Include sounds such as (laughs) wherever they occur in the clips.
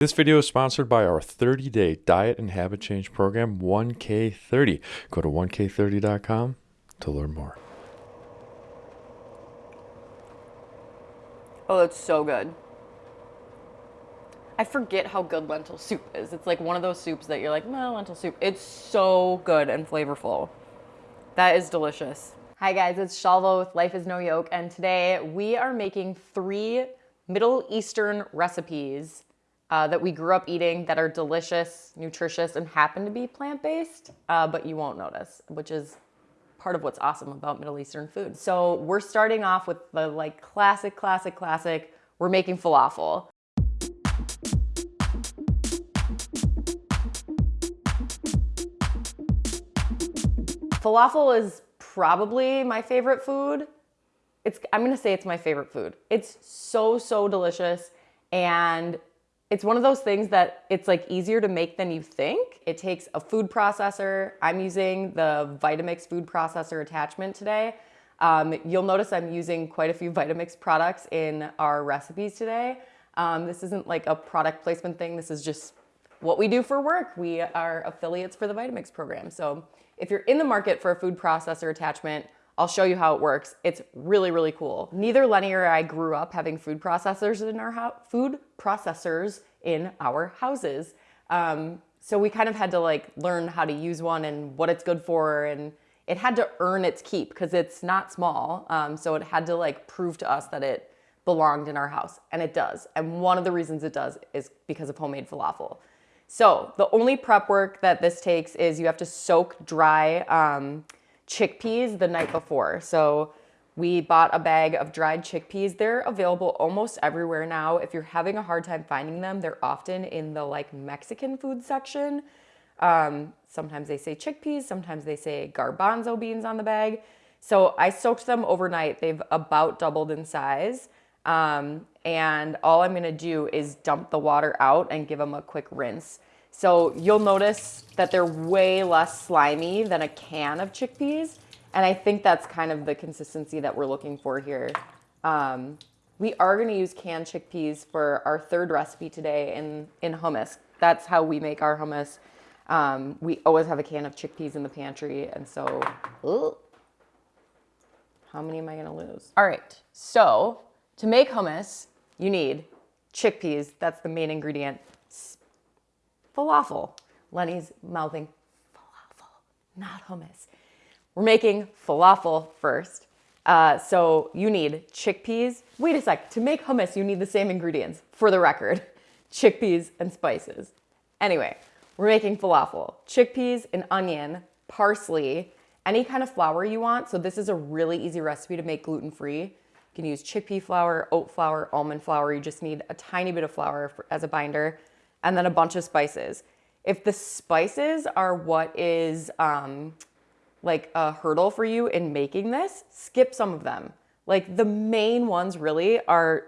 This video is sponsored by our 30-day diet and habit change program, 1K30. Go to 1K30.com to learn more. Oh, that's so good. I forget how good lentil soup is. It's like one of those soups that you're like, no, lentil soup. It's so good and flavorful. That is delicious. Hi guys, it's Shalva with Life is No Yoke, and today we are making three Middle Eastern recipes uh, that we grew up eating that are delicious, nutritious, and happen to be plant-based, uh, but you won't notice, which is part of what's awesome about Middle Eastern food. So we're starting off with the like classic, classic, classic, we're making falafel. Falafel is probably my favorite food. It's, I'm gonna say it's my favorite food. It's so, so delicious and it's one of those things that it's like easier to make than you think. It takes a food processor. I'm using the Vitamix food processor attachment today. Um, you'll notice I'm using quite a few (laughs) Vitamix products in our recipes today. Um, this isn't like a product placement thing. This is just what we do for work. We are affiliates for the Vitamix program. So if you're in the market for a food processor attachment, I'll show you how it works. It's really, really cool. Neither Lenny or I grew up having food processors in our food processors in our houses. Um, so we kind of had to like learn how to use one and what it's good for and it had to earn its keep because it's not small. Um, so it had to like prove to us that it belonged in our house and it does. And one of the reasons it does is because of homemade falafel. So the only prep work that this takes is you have to soak dry um, chickpeas the night before. So we bought a bag of dried chickpeas. They're available almost everywhere now. If you're having a hard time finding them, they're often in the like Mexican food section. Um, sometimes they say chickpeas, sometimes they say garbanzo beans on the bag. So I soaked them overnight. They've about doubled in size. Um, and all I'm gonna do is dump the water out and give them a quick rinse. So you'll notice that they're way less slimy than a can of chickpeas. And I think that's kind of the consistency that we're looking for here. Um, we are gonna use canned chickpeas for our third recipe today in, in hummus. That's how we make our hummus. Um, we always have a can of chickpeas in the pantry. And so, ooh, how many am I gonna lose? All right, so to make hummus, you need chickpeas. That's the main ingredient falafel. Lenny's mouthing falafel, not hummus. We're making falafel first. Uh, so you need chickpeas. Wait a sec, to make hummus, you need the same ingredients, for the record, (laughs) chickpeas and spices. Anyway, we're making falafel. Chickpeas, an onion, parsley, any kind of flour you want. So this is a really easy recipe to make gluten-free. You can use chickpea flour, oat flour, almond flour. You just need a tiny bit of flour for, as a binder and then a bunch of spices. If the spices are what is um, like a hurdle for you in making this, skip some of them. Like the main ones really are,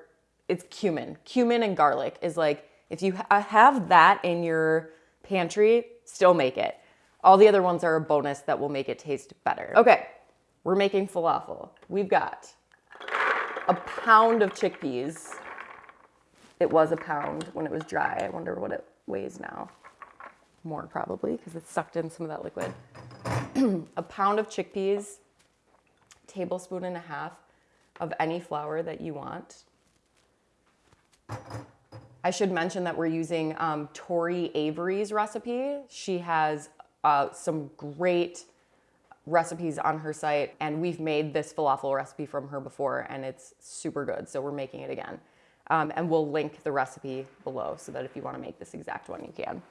it's cumin. Cumin and garlic is like, if you ha have that in your pantry, still make it. All the other ones are a bonus that will make it taste better. Okay, we're making falafel. We've got a pound of chickpeas. It was a pound when it was dry. I wonder what it weighs now. More probably because it sucked in some of that liquid. (clears throat) a pound of chickpeas, tablespoon and a half of any flour that you want. I should mention that we're using um, Tori Avey's recipe. She has uh, some great recipes on her site and we've made this falafel recipe from her before and it's super good. So we're making it again. Um, and we'll link the recipe below so that if you want to make this exact one, you can.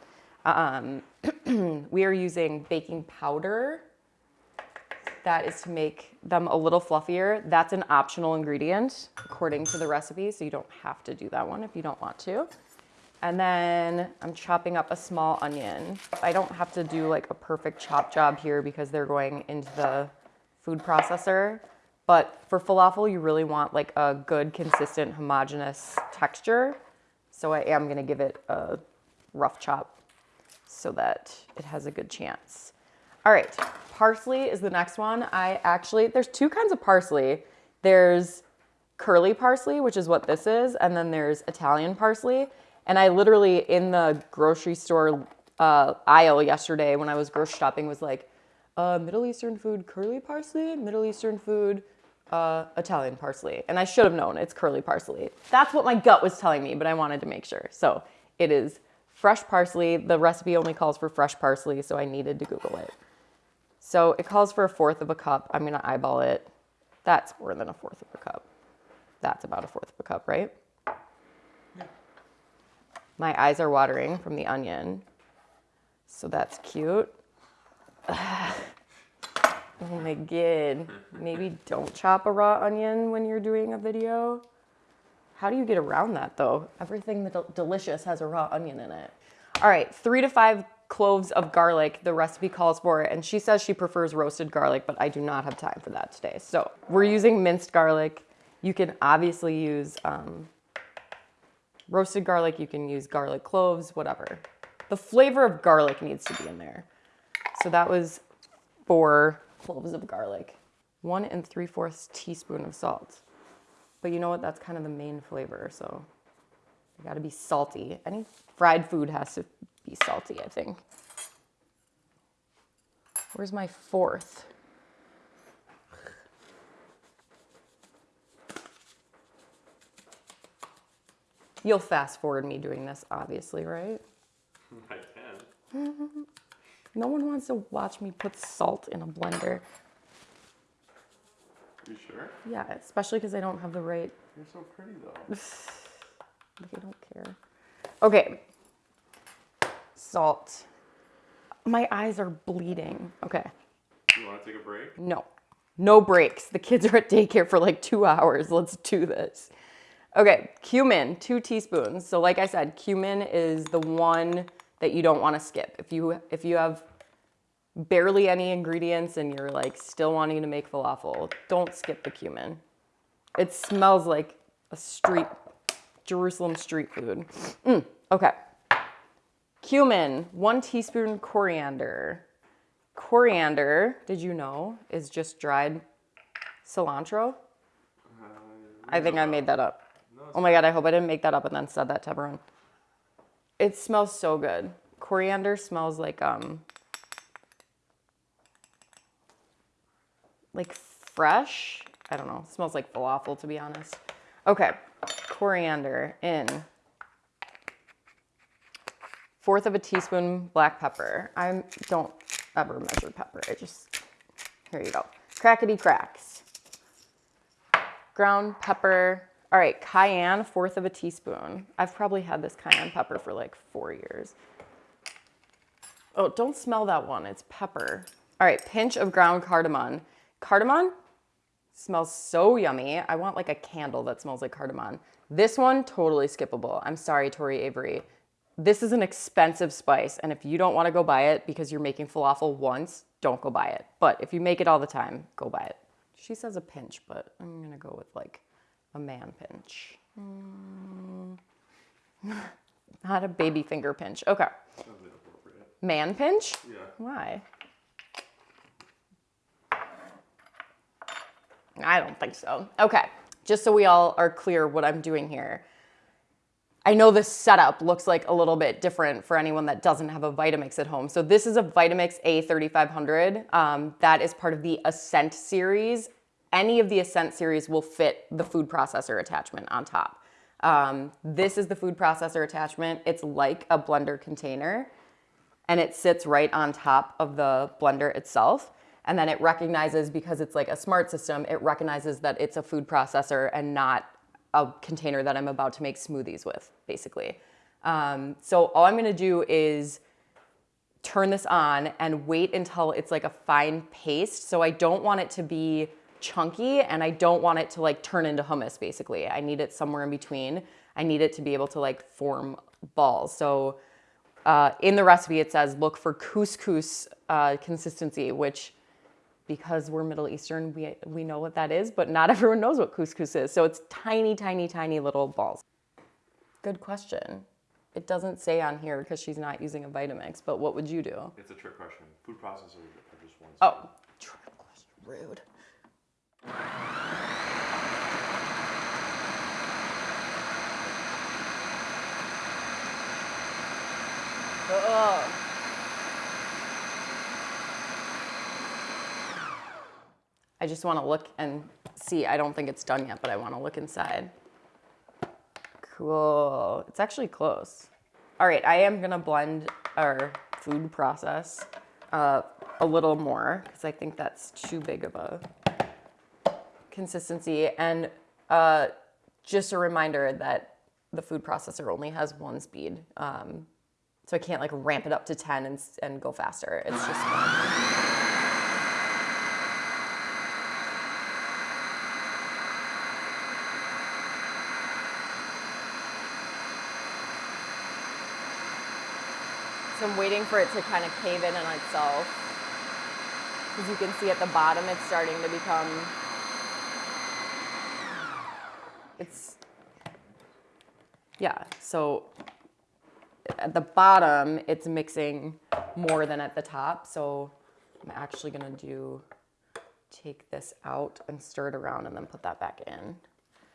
Um, (clears throat) we are using baking powder. That is to make them a little fluffier. That's an optional ingredient according to the recipe, so you don't have to do that one if you don't want to. And then I'm chopping up a small onion. I don't have to do like a perfect chop job here because they're going into the food processor. But for falafel, you really want like a good, consistent, homogenous texture. So I am gonna give it a rough chop so that it has a good chance. All right, parsley is the next one. I actually, there's two kinds of parsley. There's curly parsley, which is what this is, and then there's Italian parsley. And I literally in the grocery store uh, aisle yesterday when I was grocery shopping was like, uh, Middle Eastern food curly parsley, Middle Eastern food uh, Italian parsley. And I should have known it's curly parsley. That's what my gut was telling me, but I wanted to make sure. So it is fresh parsley. The recipe only calls for fresh parsley, so I needed to Google it. So it calls for a fourth of a cup. I'm gonna eyeball it. That's more than a fourth of a cup. That's about a fourth of a cup, right? My eyes are watering from the onion. So that's cute. Oh my god. Maybe don't chop a raw onion when you're doing a video. How do you get around that though? Everything that delicious has a raw onion in it. All right, three to five cloves of garlic, the recipe calls for it. And she says she prefers roasted garlic, but I do not have time for that today. So we're using minced garlic. You can obviously use um, roasted garlic. You can use garlic cloves, whatever. The flavor of garlic needs to be in there. So that was four cloves of garlic, one and three fourths teaspoon of salt. But you know what? That's kind of the main flavor. So you got to be salty. Any fried food has to be salty, I think. Where's my fourth? You'll fast forward me doing this, obviously, right? (laughs) I can. (laughs) No one wants to watch me put salt in a blender. You sure? Yeah, especially because I don't have the right. You're so pretty though. (sighs) I don't care. Okay. Salt. My eyes are bleeding. Okay. You want to take a break? No. No breaks. The kids are at daycare for like two hours. Let's do this. Okay, cumin, two teaspoons. So like I said, cumin is the one that you don't want to skip. If you if you have barely any ingredients and you're like still wanting to make falafel, don't skip the cumin. It smells like a street Jerusalem street food. Mm, okay. Cumin, one teaspoon coriander. Coriander, did you know, is just dried cilantro? I think I made that up. Oh my god, I hope I didn't make that up and then said that to everyone. It smells so good. Coriander smells like um like fresh. I don't know. It smells like falafel to be honest. Okay. Coriander in fourth of a teaspoon black pepper. I don't ever measure pepper. I just here you go. Crackety cracks. Ground pepper, all right, cayenne, fourth of a teaspoon. I've probably had this cayenne pepper for like four years. Oh, don't smell that one, it's pepper. All right, pinch of ground cardamom. Cardamom smells so yummy. I want like a candle that smells like cardamom. This one, totally skippable. I'm sorry, Tori Avey. This is an expensive spice, and if you don't wanna go buy it because you're making falafel once, don't go buy it. But if you make it all the time, go buy it. She says a pinch, but I'm gonna go with like a man pinch. Mm. (laughs) Not a baby finger pinch. Okay. Man pinch? Yeah. Why? I don't think so. Okay. Just so we all are clear what I'm doing here. I know the setup looks like a little bit different for anyone that doesn't have a Vitamix at home. So this is a Vitamix A3500. Um, that is part of the Ascent series any of the Ascent series will fit the food processor attachment on top. Um, this is the food processor attachment. It's like a blender container and it sits right on top of the blender itself. And then it recognizes, because it's like a smart system, it recognizes that it's a food processor and not a container that I'm about to make smoothies with, basically. Um, so all I'm gonna do is turn this on and wait until it's like a fine paste. So I don't want it to be chunky and I don't want it to like turn into hummus basically. I need it somewhere in between. I need it to be able to like form balls. So uh, in the recipe it says look for couscous uh, consistency, which because we're Middle Eastern, we, we know what that is, but not (laughs) everyone knows what couscous is. So it's tiny, tiny, tiny little balls. Good question. It doesn't say on here because she's not using a Vitamix, but what would you do? It's a trick question. Food processors are just one. Oh, trick question. Rude. I just want to look and see. I don't think it's done yet, but I want to look inside. Cool. It's actually close. All right, I am going to blend our food process uh, a little more because I think that's too big of a consistency. And uh, just a reminder that the food processor only has one speed. Um, so I can't like ramp it up to 10 and, and go faster. It's just one. So I'm waiting for it to kind of cave in on itself. As you can see at the bottom, it's starting to become, it's, yeah, so at the bottom, it's mixing more than at the top. So I'm actually gonna do, take this out and stir it around and then put that back in.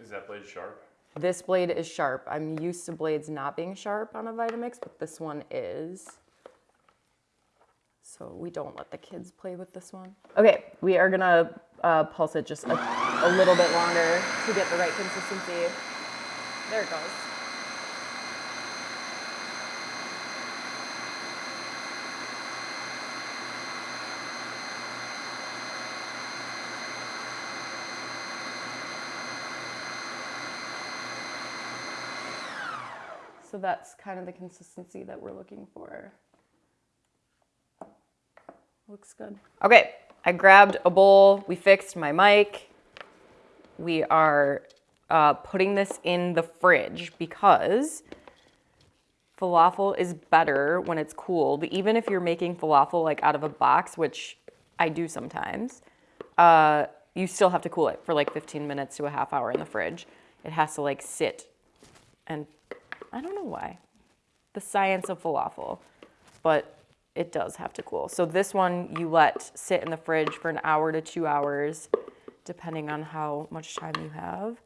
Is that blade sharp? This blade is sharp. I'm used to blades not being sharp on a Vitamix, but this one is. So we don't let the kids play with this one. Okay, we are gonna uh, pulse it just a, a little bit longer to get the right consistency. There it goes. So that's kind of the consistency that we're looking for. Looks good. Okay, I grabbed a bowl. We fixed my mic. We are uh, putting this in the fridge because falafel is better when it's cooled. Even if you're making falafel like out of a box, which I do sometimes, uh, you still have to cool it for like 15 minutes to a half hour in the fridge. It has to like sit and I don't know why. The science of falafel, but it does have to cool. So this one you let sit in the fridge for an hour to two hours, depending on how much time you have.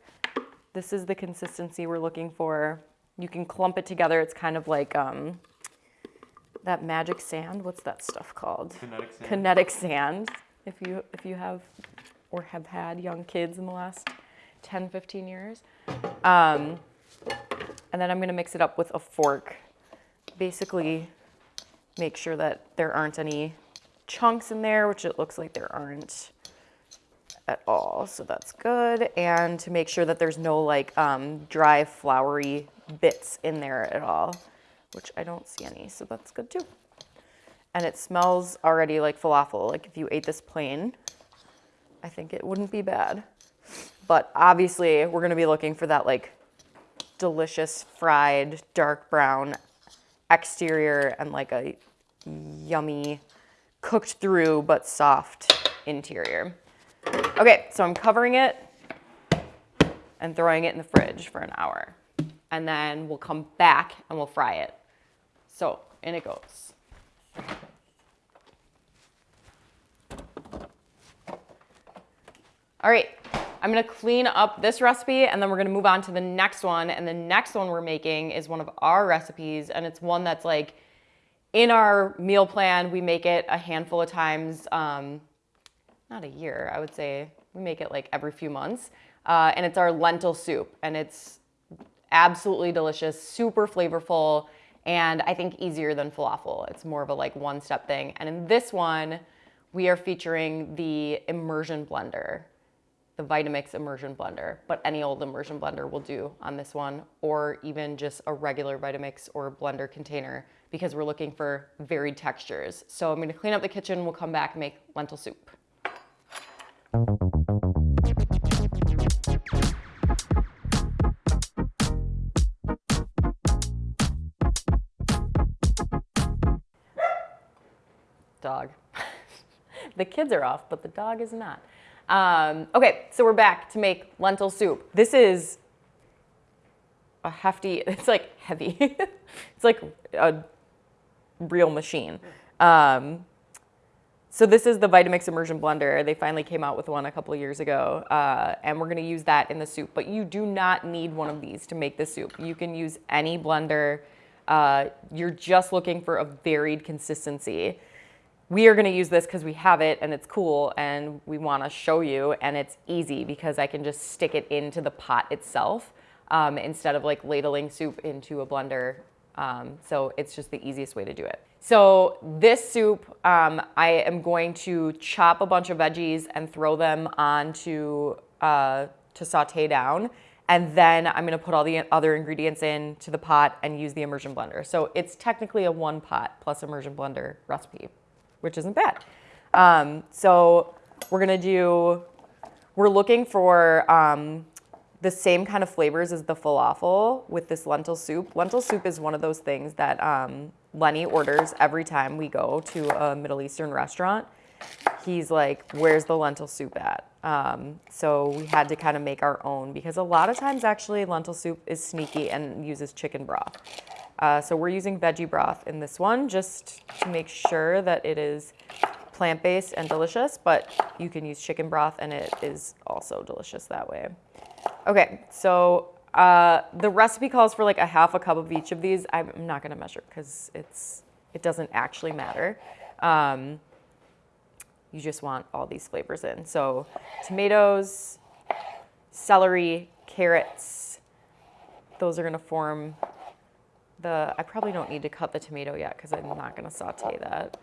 This is the consistency we're looking for. You can clump it together. It's kind of like um, that magic sand. What's that stuff called? Kinetic sand. Kinetic sand. If you if you have or have had young kids in the last 10, 15 years. Um, and then I'm gonna mix it up with a fork. Basically, make sure that there aren't any chunks in there, which it looks like there aren't at all. So that's good. And to make sure that there's no like um, dry, floury bits in there at all, which I don't see any. So that's good too. And it smells already like falafel. Like if you ate this plain, I think it wouldn't be bad. But obviously we're gonna be looking for that like delicious fried dark brown exterior and like a yummy cooked through but soft interior. Okay, so I'm covering it and throwing it in the fridge for an hour. And then we'll come back and we'll fry it. So in it goes. All right, I'm gonna clean up this recipe and then we're gonna move on to the next one. And the next one we're making is one of our recipes and it's one that's like in our meal plan, we make it a handful of times, um, not a year, I would say. We make it like every few months. Uh, and it's our lentil soup and it's absolutely delicious, super flavorful, and I think easier than falafel. It's more of a like one step thing. And in this one, we are featuring the immersion blender the Vitamix immersion blender, but any old immersion blender will do on this one, or even just a regular Vitamix or blender container because we're looking for varied textures. So I'm gonna clean up the kitchen, we'll come back and make lentil soup. Dog. (laughs) the kids are off, but the dog is not. Um, okay, so we're back to make lentil soup. This is a hefty, (laughs) it's like heavy. (laughs) it's like a real machine. Um, so this is the Vitamix immersion blender. They finally came out with one a couple years ago, uh, and we're gonna use that in the soup. But you do not need one of these to make the soup. You can use any blender. Uh, you're just looking for a varied consistency. We are going to use this because we have it and it's cool and we want to show you and it's easy because I can just stick it into the pot itself um, instead of like ladling soup into a blender. Um, so it's just the easiest way to do it. So this soup, um, I am going to chop a bunch of veggies and throw them onto uh, to saute down. And then I'm gonna put all the other ingredients in to the pot and use the immersion blender. So it's technically a one pot plus immersion blender recipe, which isn't bad. Um, so we're gonna do, we're looking for um, the same kind of flavors as the falafel with this lentil soup. Lentil soup is one of those things that um, Lenny orders every time we go to a Middle Eastern restaurant. He's like, where's the lentil soup at? Um, so we had to kind of make our own because a lot of times actually lentil soup is sneaky and uses chicken broth. Uh, so we're using veggie broth in this one just to make sure that it is plant-based and delicious, but you can use chicken broth and it is also delicious that way. Okay, so uh, the recipe calls for like a half a cup of each of these. I'm not gonna measure because it's it doesn't actually matter. Um, you just want all these flavors in. So tomatoes, celery, carrots, those are gonna form the, I probably don't need to cut the tomato yet because I'm not gonna saute that.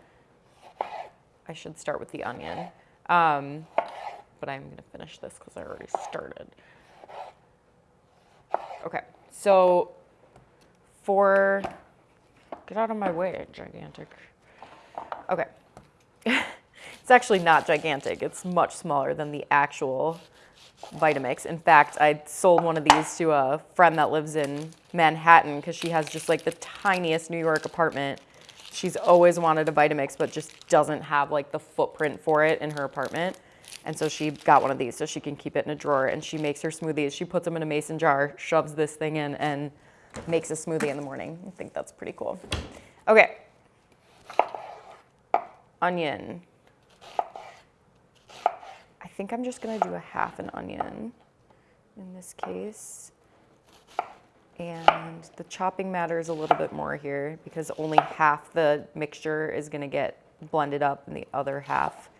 I should start with the onion. Um, but I'm gonna finish this because I already started. Okay, so for, get out of my way, gigantic. Okay. (laughs) it's actually not gigantic. It's much smaller than the actual Vitamix. In fact, I sold one of these to a friend that lives in Manhattan because she has just like the tiniest New York apartment. She's always wanted a Vitamix, but just doesn't have like the footprint for it in her apartment. And so she got one of these so she can keep it in a drawer and she makes her smoothies. She puts them in a mason jar, shoves this thing in and makes a smoothie in the morning. I think that's pretty cool. Okay. Onion. I think I'm just gonna do a half an onion in this case. And the chopping matters a little bit more here because only half the mixture is gonna get blended up and the other half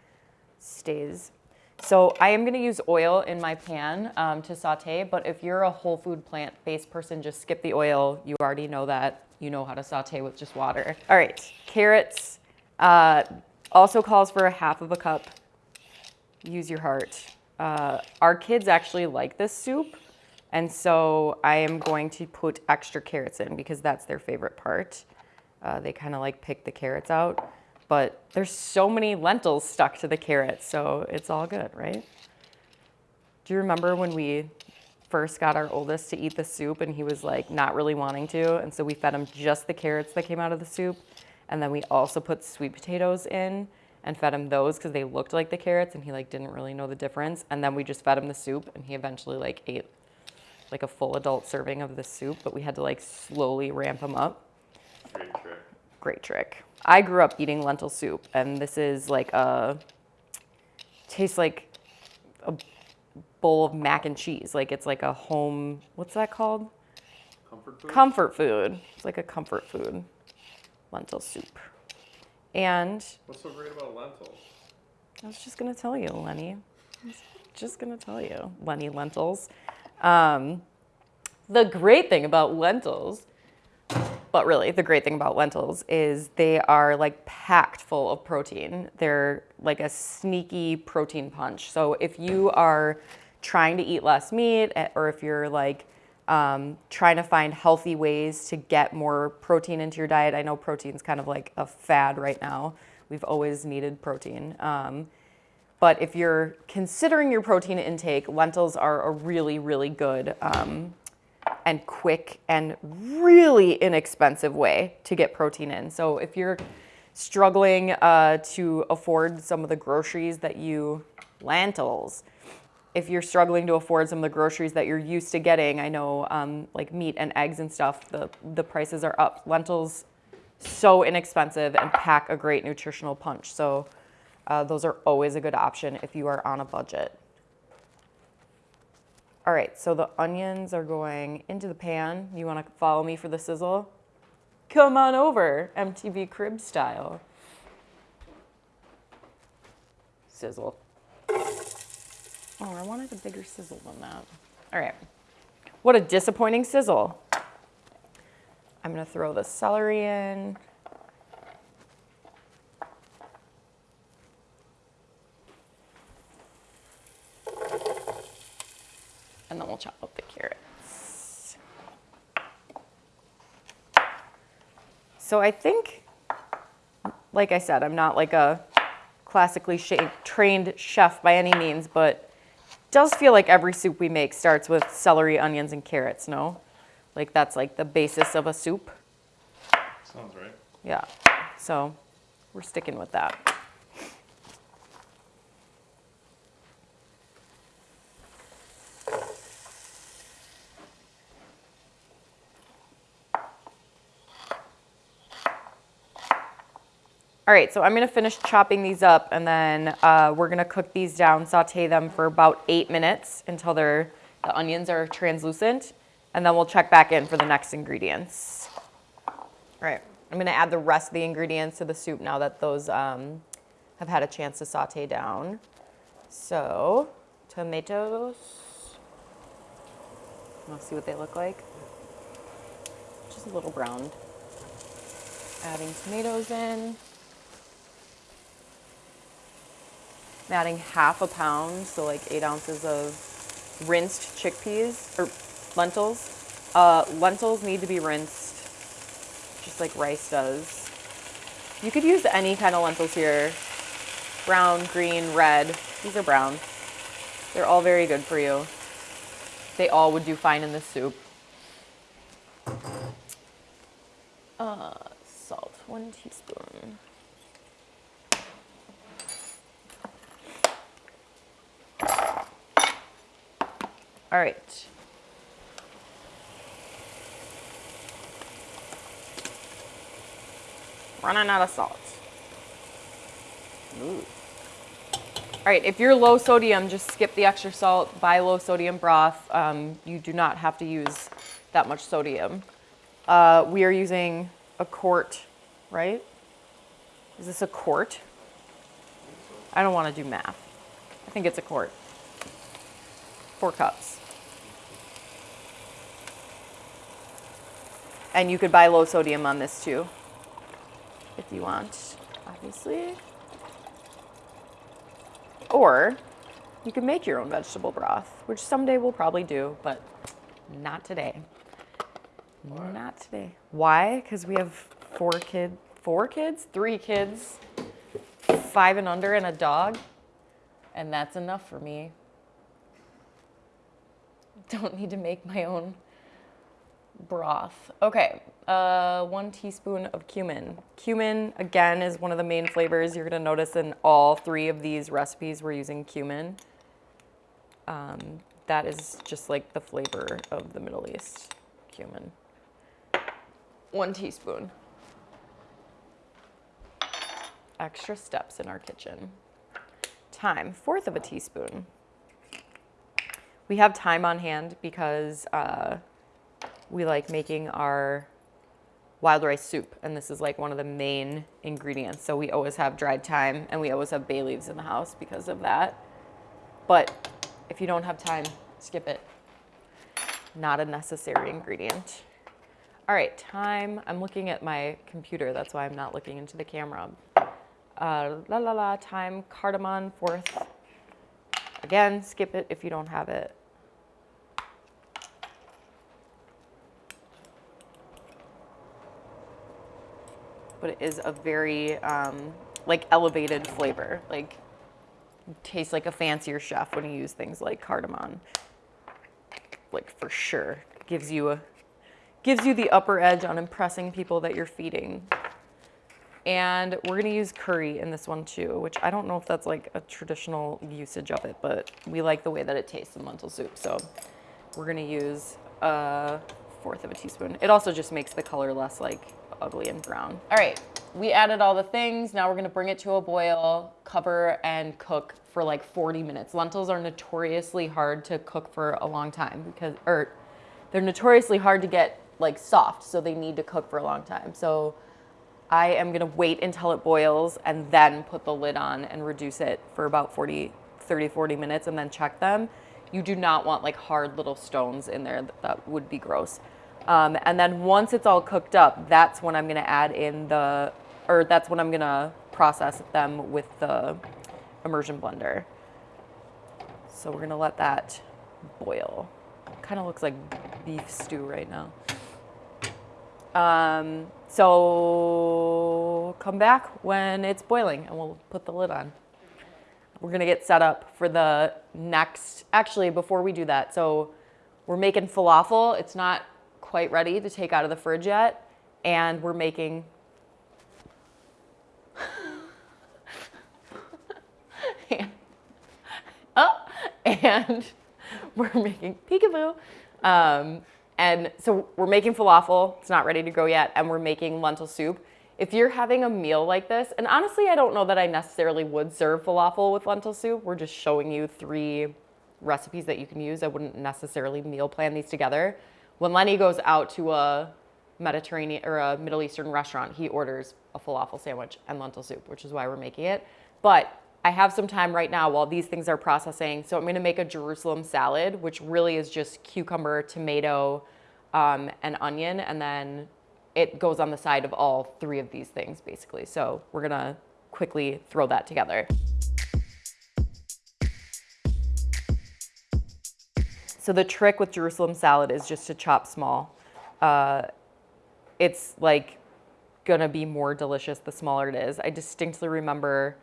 stays so I am gonna use oil in my pan um, to saute, but if you're a whole food plant-based person, just skip the oil. You already know that. You know how to saute with just water. All right, carrots uh, also calls for a half of a cup. Use your heart. Uh, our kids actually like this soup, and so I am going to put extra carrots in because that's their favorite part. Uh, they kind of like pick the carrots out but there's so many lentils stuck to the carrots, so it's all good, right? Do you remember when we first got our oldest to eat the soup and he was like not really wanting to, and so we fed him just the carrots that came out of the soup, and then we also put sweet potatoes in and fed him those because they looked like the carrots and he like didn't really know the difference, and then we just fed him the soup and he eventually like ate like a full adult serving of the soup, but we had to like slowly ramp him up. Great trick. I grew up eating lentil soup, and this is like a tastes like a bowl of mac and cheese. Like it's like a home. What's that called? Comfort food. Comfort food. It's like a comfort food. Lentil soup. And What's so great about lentils? I was just gonna tell you, Lenny. I was just gonna tell you, Lenny lentils. Um, the great thing about lentils but really, the great thing about lentils is they are like packed full of protein. They're like a sneaky protein punch. So if you are trying to eat less meat, eh, or if you're like um, trying to find healthy ways to get more protein into your diet, I know protein's kind of like a fad right now. We've always needed protein. Um, but if you're considering your protein intake, lentils are a really, really good um, and quick and really inexpensive way to get protein in. So if you're struggling uh, to afford some of the groceries that you, lentils, if you're struggling to afford some of the groceries that you're used to getting, I know um, like meat and eggs and stuff, the, the prices are up. Lentils, so inexpensive and pack a great nutritional punch. So uh, those are always a good option if you are on a budget. All right, so the onions are going into the pan. You wanna follow me for the sizzle? Come on over, MTV Crib style. Sizzle. Oh, I wanted a bigger sizzle than that. All right. What a disappointing sizzle. I'm gonna throw the celery in. And then we'll chop up the carrots. So I think, like I said, I'm not like a classically trained chef by any means, but it does feel like every soup we make starts with celery, onions, and carrots, no? Like that's like the basis of a soup. Sounds right. Yeah. So we're sticking with that. All right, so I'm gonna finish chopping these up and then uh, we're gonna cook these down, saute them for about eight minutes until they're, the onions are translucent, and then we'll check back in for the next ingredients. All right, I'm gonna add the rest of the ingredients to the soup now that those um, have had a chance to saute down. So, tomatoes. Wanna see what they look like? Just a little browned. Adding tomatoes in. I'm adding half a pound, so like eight ounces of rinsed chickpeas or lentils. Uh, lentils need to be rinsed just like rice does. You could use any kind of lentils here. Brown, green, red. These are brown. They're all very good for you. They all would do fine in this soup. Uh, salt, one teaspoon. All right. Running out of salt. Ooh. All right, if you're low sodium, just skip the extra salt, buy low sodium broth. Um, you do not have to use that much sodium. Uh, we are using a quart, right? Is this a quart? I don't want to do math. I think it's a quart. Four cups. And you could buy low sodium on this too, if you want, obviously. Or you can make your own vegetable broth, which someday we'll probably do, but not today. Not today. Why? Because we have four kid, four kids, three kids, five and under, and a dog, and that's enough for me. Don't need to make my own broth. Okay, uh, one teaspoon of cumin. Cumin, again, is one of the main flavors. You're gonna notice in all three of these recipes, we're using cumin. Um, that is just like the flavor of the Middle East, cumin. One teaspoon. Extra steps in our kitchen. Thyme, fourth of a teaspoon. We have thyme on hand because uh, we like making our wild rice soup, and this is like one of the main ingredients. So we always have dried thyme, and we always have bay leaves in the house because of that. But if you don't have time, skip it. Not a necessary ingredient. All right, thyme. I'm looking at my computer. That's why I'm not looking into the camera. Uh, la la la, thyme, cardamom, fourth. Again, skip it if you don't have it. But it is a very um, like elevated flavor. Like tastes like a fancier chef when you use things like cardamom. Like for sure, gives you a gives you the upper edge on impressing people that you're feeding. And we're gonna use curry in this one too, which I don't know if that's like a traditional usage of it, but we like the way that it tastes in lentil soup. So we're gonna use a fourth of a teaspoon. It also just makes the color less like ugly and brown. All right, we added all the things. Now we're gonna bring it to a boil, cover and cook for like 40 minutes. Lentils are notoriously hard to cook for a long time because, or they're notoriously hard to get like soft, so they need to cook for a long time. So I am gonna wait until it boils and then put the lid on and reduce it for about 40, 30, 40 minutes and then check them. You do not want like hard little stones in there. That, would be gross. Um, and then once it's all cooked up, that's when I'm gonna add in the, or that's when I'm gonna process them with the immersion blender. So we're gonna let that boil. Kind of looks like beef stew right now. Um, so come back when it's boiling and we'll put the lid on. We're gonna get set up for the next, actually before we do that, so we're making falafel. It's not quite ready to take out of the fridge yet. And we're making and, (laughs) oh, and (laughs) we're making peekaboo. Um, and so we're making falafel. It's not ready to go yet. And we're making lentil soup. If you're having a meal like this, and honestly, I don't know that I necessarily would serve falafel with lentil soup. We're just showing you three recipes that you can use. I wouldn't necessarily meal plan these together. When Lenny goes out to a Mediterranean or a Middle Eastern restaurant, he orders a falafel sandwich and lentil soup, which is why we're making it. But I have some time right now while these things are processing. So I'm gonna make a Jerusalem salad, which really is just cucumber, tomato, um, and onion. And then it goes on the side of all three of these things basically. So we're gonna quickly throw that together. So the trick with Jerusalem salad is just to chop small. Uh, it's like gonna be more delicious the smaller it is. I distinctly remember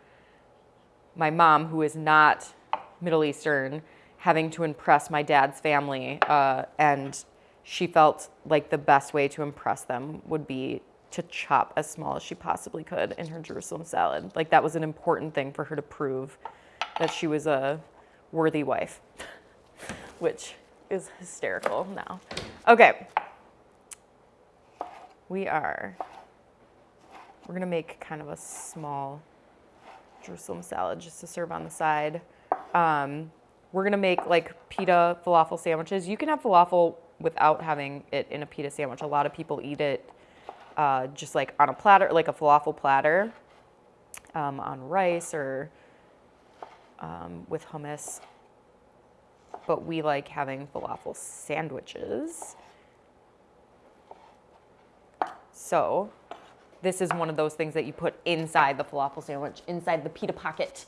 my mom, who is not Middle Eastern, having to impress my dad's family. Uh, and she felt like the best way to impress them would be to chop as small as she possibly could in her Jerusalem salad. Like that was an important thing for her to prove that she was a worthy wife, (laughs) which is hysterical now. Okay. We are, we're gonna make kind of a small Jerusalem salad just to serve on the side. Um, we're gonna make like pita falafel sandwiches. You can have falafel without having it in a pita sandwich. A lot of people eat it uh, just like on a platter, like a falafel platter, um, on rice or um, with hummus. But we like having falafel sandwiches. So this is one of those things that you put inside the falafel sandwich, inside the pita pocket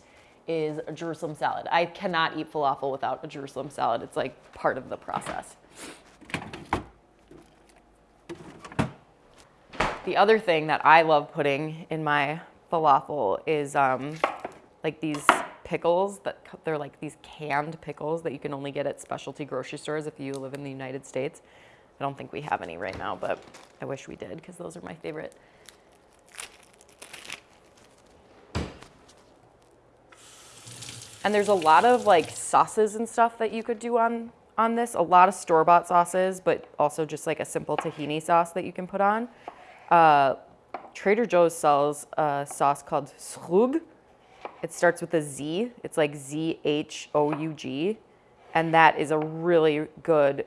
is a Jerusalem salad. I cannot eat falafel without a Jerusalem salad. It's like part of the process. The other thing that I love putting in my falafel is um, like these pickles that they're like these canned pickles that you can only get at specialty grocery stores if you live in the United States. I don't think we have any right now, but I wish we did because those are my favorite. And there's a lot of like sauces and stuff that you could do on, on this. A lot of store-bought sauces, but also just like a simple tahini sauce that you can put on. Uh, Trader Joe's sells a sauce called zhoug. It starts with a Z. It's like Z-H-O-U-G. And that is a really good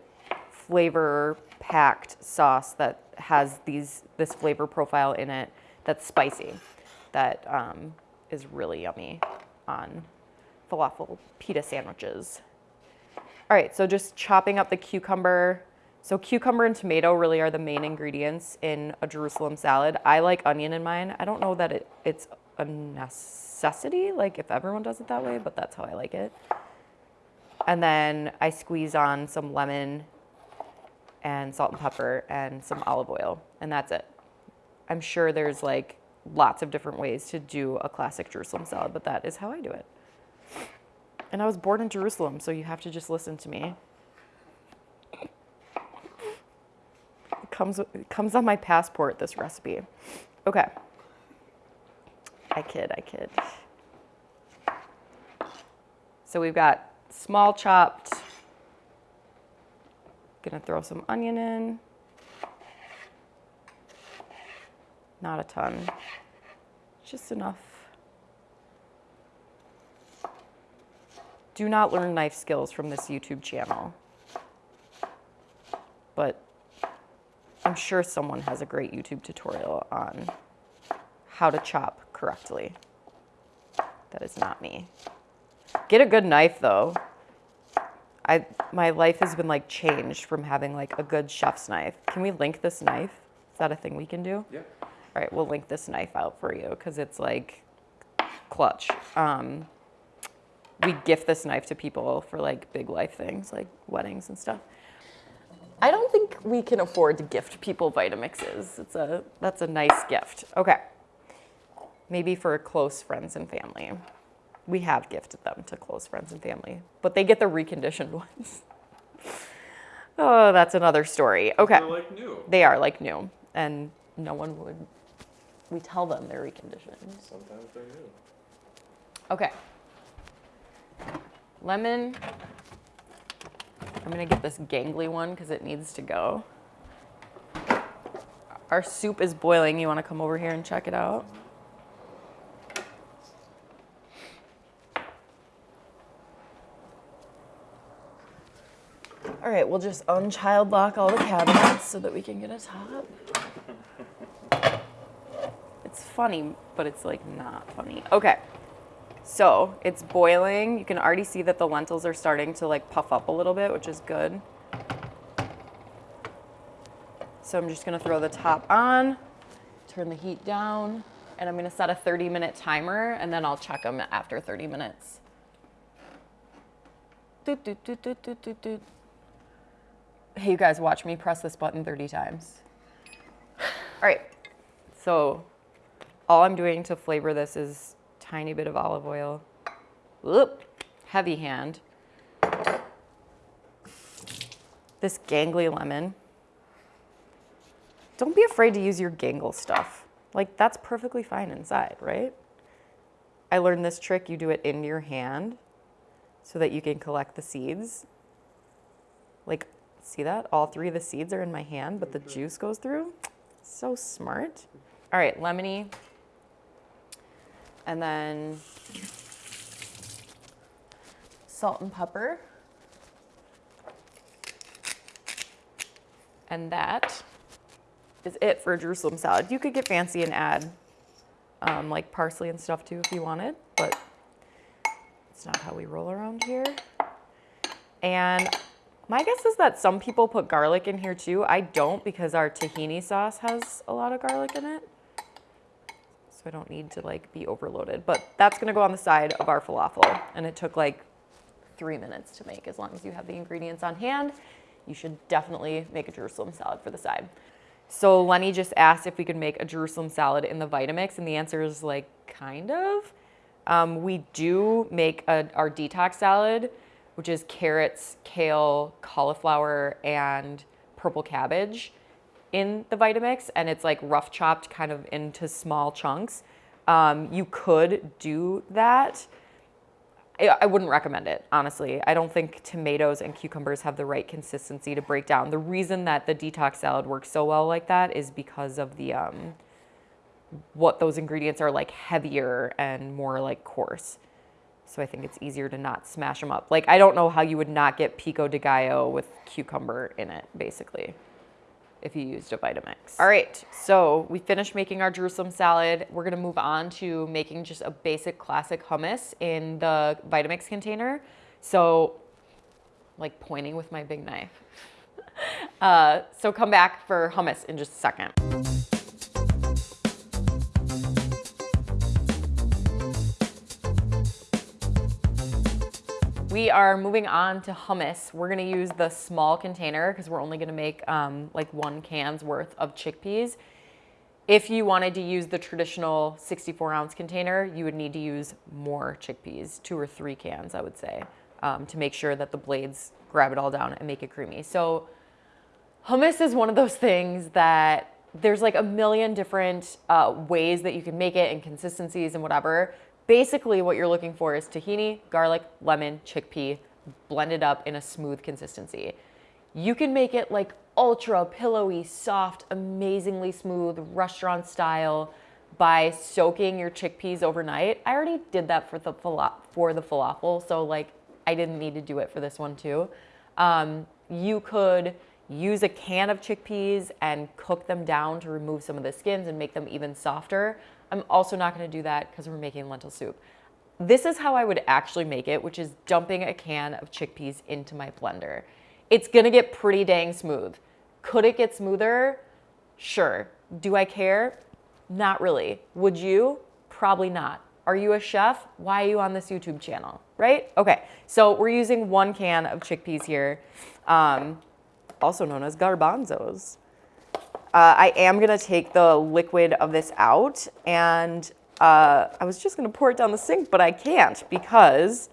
flavor-packed sauce that has these this flavor profile in it that's spicy, that um, is really yummy on falafel pita sandwiches. All right, so just chopping up the cucumber. So cucumber and tomato really are the main ingredients in a Jerusalem salad. I like onion in mine. I don't know that it, it's a necessity, like if everyone does it that way, but that's how I like it. And then I squeeze on some lemon and salt and pepper and some olive oil, and that's it. I'm sure there's like lots of different ways to do a classic Jerusalem salad, but that is how I do it. And I was born in Jerusalem, so you have to just listen to me. Comes, comes on my passport, this recipe. Okay. I kid, I kid. So we've got small chopped, gonna throw some onion in. Not a ton, just enough do not learn knife skills from this YouTube channel. But I'm sure someone has a great YouTube tutorial on how to chop correctly. That is not me. Get a good knife though. I my life has been like changed from having like a good chef's knife. Can we link this knife? Is that a thing we can do? Yeah. All right, we'll link this knife out for you because it's like clutch. Um, we gift this knife to people for like big life things, like weddings and stuff. I don't think we can afford to gift people Vitamixes. It's a that's a nice gift. Okay. Maybe for close friends and family. We have gifted them to close friends and family, but they get the reconditioned (laughs) ones. oh, that's another story. Okay. like new. They are like new, and no one would. We tell them they're reconditioned. Sometimes they're new. Okay. Lemon. I'm gonna get this gangly one because it needs to go. Our soup is boiling. You wanna come over here and check it out? All right, we'll just unchild lock all the cabinets so that we can get a top. It's funny, but it's like not funny. Okay. So it's boiling. You can already see that the lentils are starting to like puff up a little bit, which is good. So I'm just gonna throw the top on, turn the heat down, and I'm gonna set a 30 minute timer and then I'll check them after 30 minutes. Doot, doot, doot, doot, doot, doot, doot. Hey, you guys, watch me press this button 30 times. (sighs) All right, so all I'm doing to flavor this is tiny bit of olive oil. Whoop, heavy hand. This gangly lemon. Don't be afraid to use your gangle stuff. Like that's perfectly fine inside, right? I learned this trick, you do it in your hand so that you can collect the seeds. Like, see that? All three of the seeds are in my hand, but the juice goes through. So smart. All right, lemony. And then salt and pepper. And that is it for a Jerusalem salad. You could get fancy and add um, like parsley and stuff too if you wanted, but it's not how we roll around here. And my guess is that some people put garlic in here too. I don't because our tahini sauce has a lot of garlic in it. So I don't need to like be overloaded, but that's gonna go on the side of our falafel. And it took like three minutes to make as long as you have the ingredients on hand. You should definitely make a Jerusalem salad for the side. So Lenny just asked if we could make a Jerusalem salad in the Vitamix, and the answer is like kind of. Um, we do make a, our detox salad, which is carrots, kale, cauliflower, and purple cabbage in the Vitamix, and it's like rough chopped kind of into small chunks. Um, you could do that. I, I wouldn't recommend it, honestly. I don't think tomatoes and cucumbers have the right consistency to break down. The reason that the detox salad works so well like that is because of the um, what those ingredients are like heavier and more like coarse. So I think it's easier to not smash them up. Like I don't know how you would not get pico de gallo with cucumber in it, basically, if you used a Vitamix. All right, so we finished making our Jerusalem salad. We're gonna move on to making just a basic classic hummus in the Vitamix container. So like pointing with my big knife. (laughs) Uh, so come back for hummus in just a second. We are moving on to hummus. We're gonna use the small container because we're only gonna make um, like one can's worth of chickpeas. If you wanted to use the traditional 64 ounce container, you would need to use more chickpeas, two or three cans, I would say, um, to make sure that the blades grab it all down and make it creamy. So hummus is one of those things that there's like a million different uh, ways that you can make it and consistencies and whatever. Basically, what you're looking for is tahini, garlic, lemon, chickpea, blended up in a smooth consistency. You can make it like ultra pillowy, soft, amazingly smooth, restaurant style by soaking your chickpeas overnight. I already did that for the for the falafel, so like I didn't need to do it for this one too. Um, you could use a can of chickpeas and cook them down to remove some of the skins and make them even softer. I'm also not gonna do that because we're making lentil soup. This is how I would actually make it, which is dumping a can of chickpeas into my blender. It's gonna get pretty dang smooth. Could it get smoother? Sure. Do I care? Not really. Would you? Probably not. Are you a chef? Why are you on this YouTube channel, right? Okay, so we're using one can of chickpeas here, um, also known as garbanzos. Uh, I am gonna take the liquid of this out and uh, I was just gonna pour it down the sink, but I can't because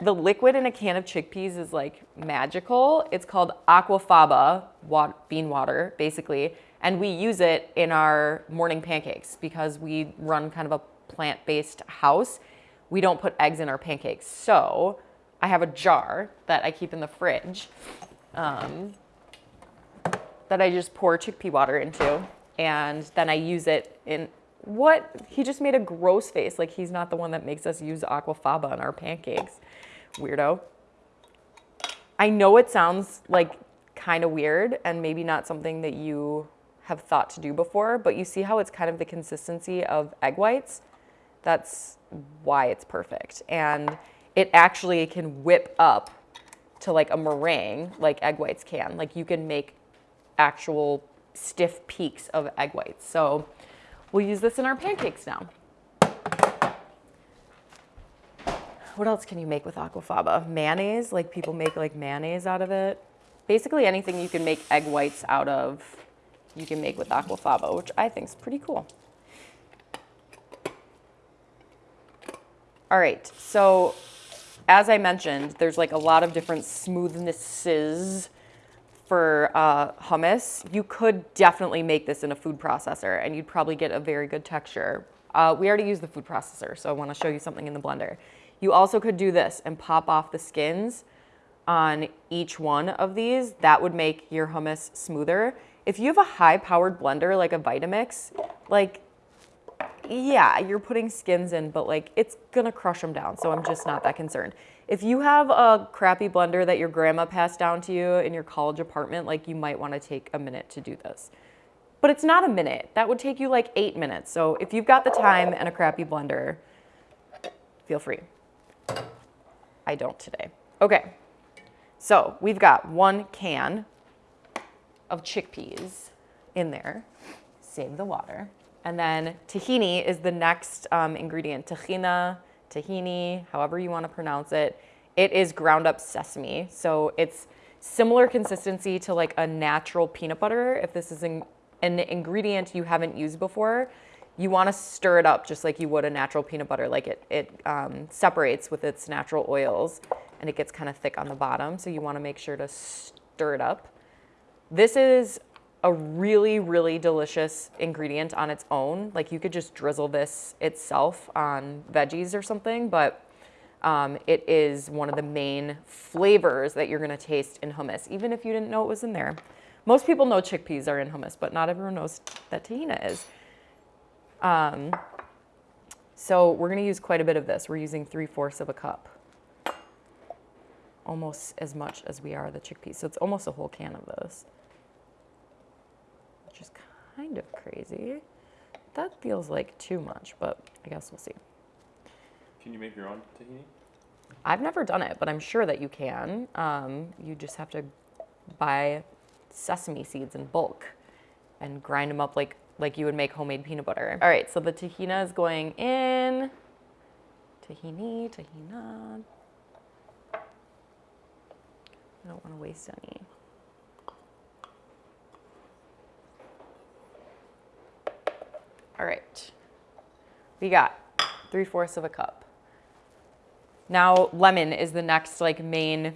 the liquid in a can of chickpeas is like magical. It's called aquafaba bean water, basically. And we use it in our morning pancakes because we run kind of a plant-based house. We don't put eggs in our pancakes. So I have a jar that I keep in the fridge um, that I just pour chickpea water into. And then I use it in what? He just made a gross face like he's not the one that makes us use aquafaba in our pancakes. Weirdo. I know it sounds like kind of weird and maybe not something that you have thought to do before, but you see how it's kind of the consistency of egg whites? That's why it's perfect. And it actually can whip up to like a meringue like egg whites can. Like you can make actual stiff peaks of egg whites. So we'll use this in our pancakes now. What else can you make with aquafaba? Mayonnaise, like people make like mayonnaise out of it. Basically anything you can make egg whites out of you can make with aquafaba, which I think is pretty cool. All right, so as I mentioned, there's like a lot of different smoothnesses for uh, hummus. You could definitely make this in a food processor and you'd probably get a very good texture. Uh, we already used the food processor, so I wanna show you something in the blender. You also could do this and pop off the skins on each one of these. That would make your hummus smoother if you have a high powered blender like a Vitamix, like, yeah, you're putting skins in, but like it's gonna crush them down. So I'm just not that concerned. If you have a crappy blender that your grandma passed down to you in your college apartment, like you might wanna take a minute to do this. But it's not a minute. That would take you like eight minutes. So if you've got the time and a crappy blender, feel free. I don't today. Okay, so we've got one can of chickpeas in there. Save the water. And then tahini is the next um, ingredient. Tahina, tahini, however you want to pronounce it. It is ground up sesame. So it's similar consistency to like a natural peanut butter. If this is an, an ingredient you haven't used before, you want to stir it up just like you would a natural peanut butter. Like it, it um, separates with its natural oils and it gets kind of thick on the bottom. So you want to make sure to stir it up. This is a really, really delicious ingredient on its own. Like you could just drizzle this itself on veggies or something, but um, it is one of the main flavors that you're gonna taste in hummus, even if you didn't know it was in there. Most people know chickpeas are in hummus, but not everyone knows that tahina is. Um, so we're gonna use quite a bit of this. We're using 3 fourths of a cup. Almost as much as we are the chickpeas. So it's almost a whole can of is kind of crazy. That feels like too much, but I guess we'll see. Can you make your own tahini? I've never done it, but I'm sure that you can. Um, you just have to buy sesame seeds in bulk and grind them up like, like you would make homemade peanut butter. All right, so the tahina is going in. Tahini, tahina. I don't want to waste any. All right, we got three fourths of a cup. Now lemon is the next like main,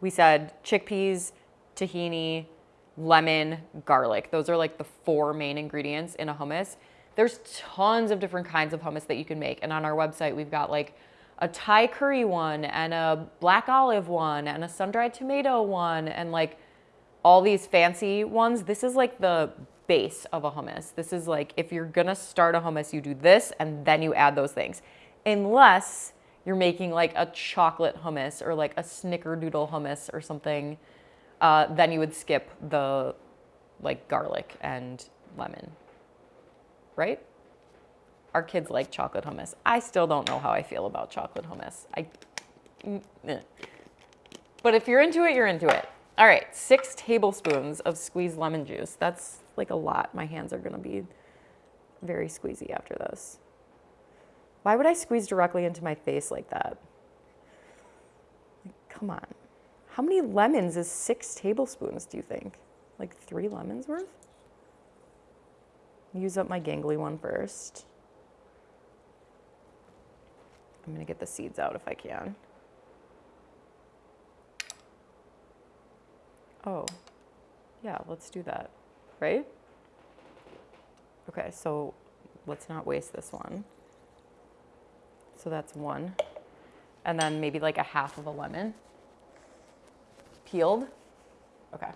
we said chickpeas, tahini, lemon, garlic. Those are like the four main ingredients in a hummus. There's tons of different kinds of hummus that you can make. And on our website, we've got like a Thai curry one and a black olive one and a sun-dried tomato one and like all these fancy ones. This is like the base of a hummus. This is like, if you're gonna start a hummus, you do this and then you add those things. Unless you're making like a chocolate hummus or like a snickerdoodle hummus or something uh, then you would skip the like garlic and lemon, right? Our kids like chocolate hummus. I still don't know how I feel about chocolate hummus. I, but if you're into it, you're into it. All right, six tablespoons of squeezed lemon juice. That's like a lot. My hands are gonna be very squeezy after this. Why would I squeeze directly into my face like that? Come on. How many lemons is six tablespoons, do you think? Like three lemons worth? Use up my gangly one first. I'm gonna get the seeds out if I can. Oh, yeah, let's do that, right? Okay, so let's not waste this one. So that's one. And then maybe like a half of a lemon. Peeled. Okay.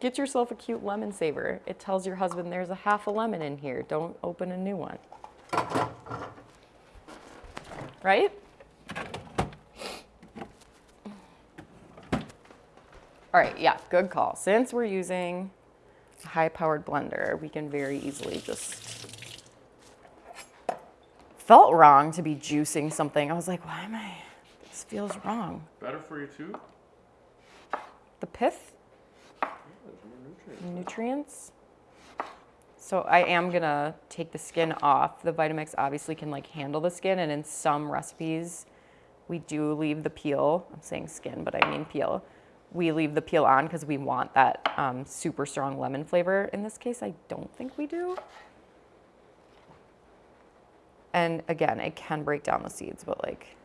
Get yourself a cute lemon saver. It tells your husband there's a half a lemon in here. Don't open a new one. Right? All right, yeah, good call. Since we're using a high-powered blender, we can very easily just... Felt wrong to be juicing something. I was like, why am I... This feels wrong. Better for you too? The pith? Nutrients? So I am gonna take the skin off. The Vitamix obviously can like handle the skin and in some recipes, we do leave the peel. I'm saying skin, but I mean peel we leave the peel on because we want that um, super strong lemon flavor. In this case, I don't think we do. And again, it can break down the seeds, but like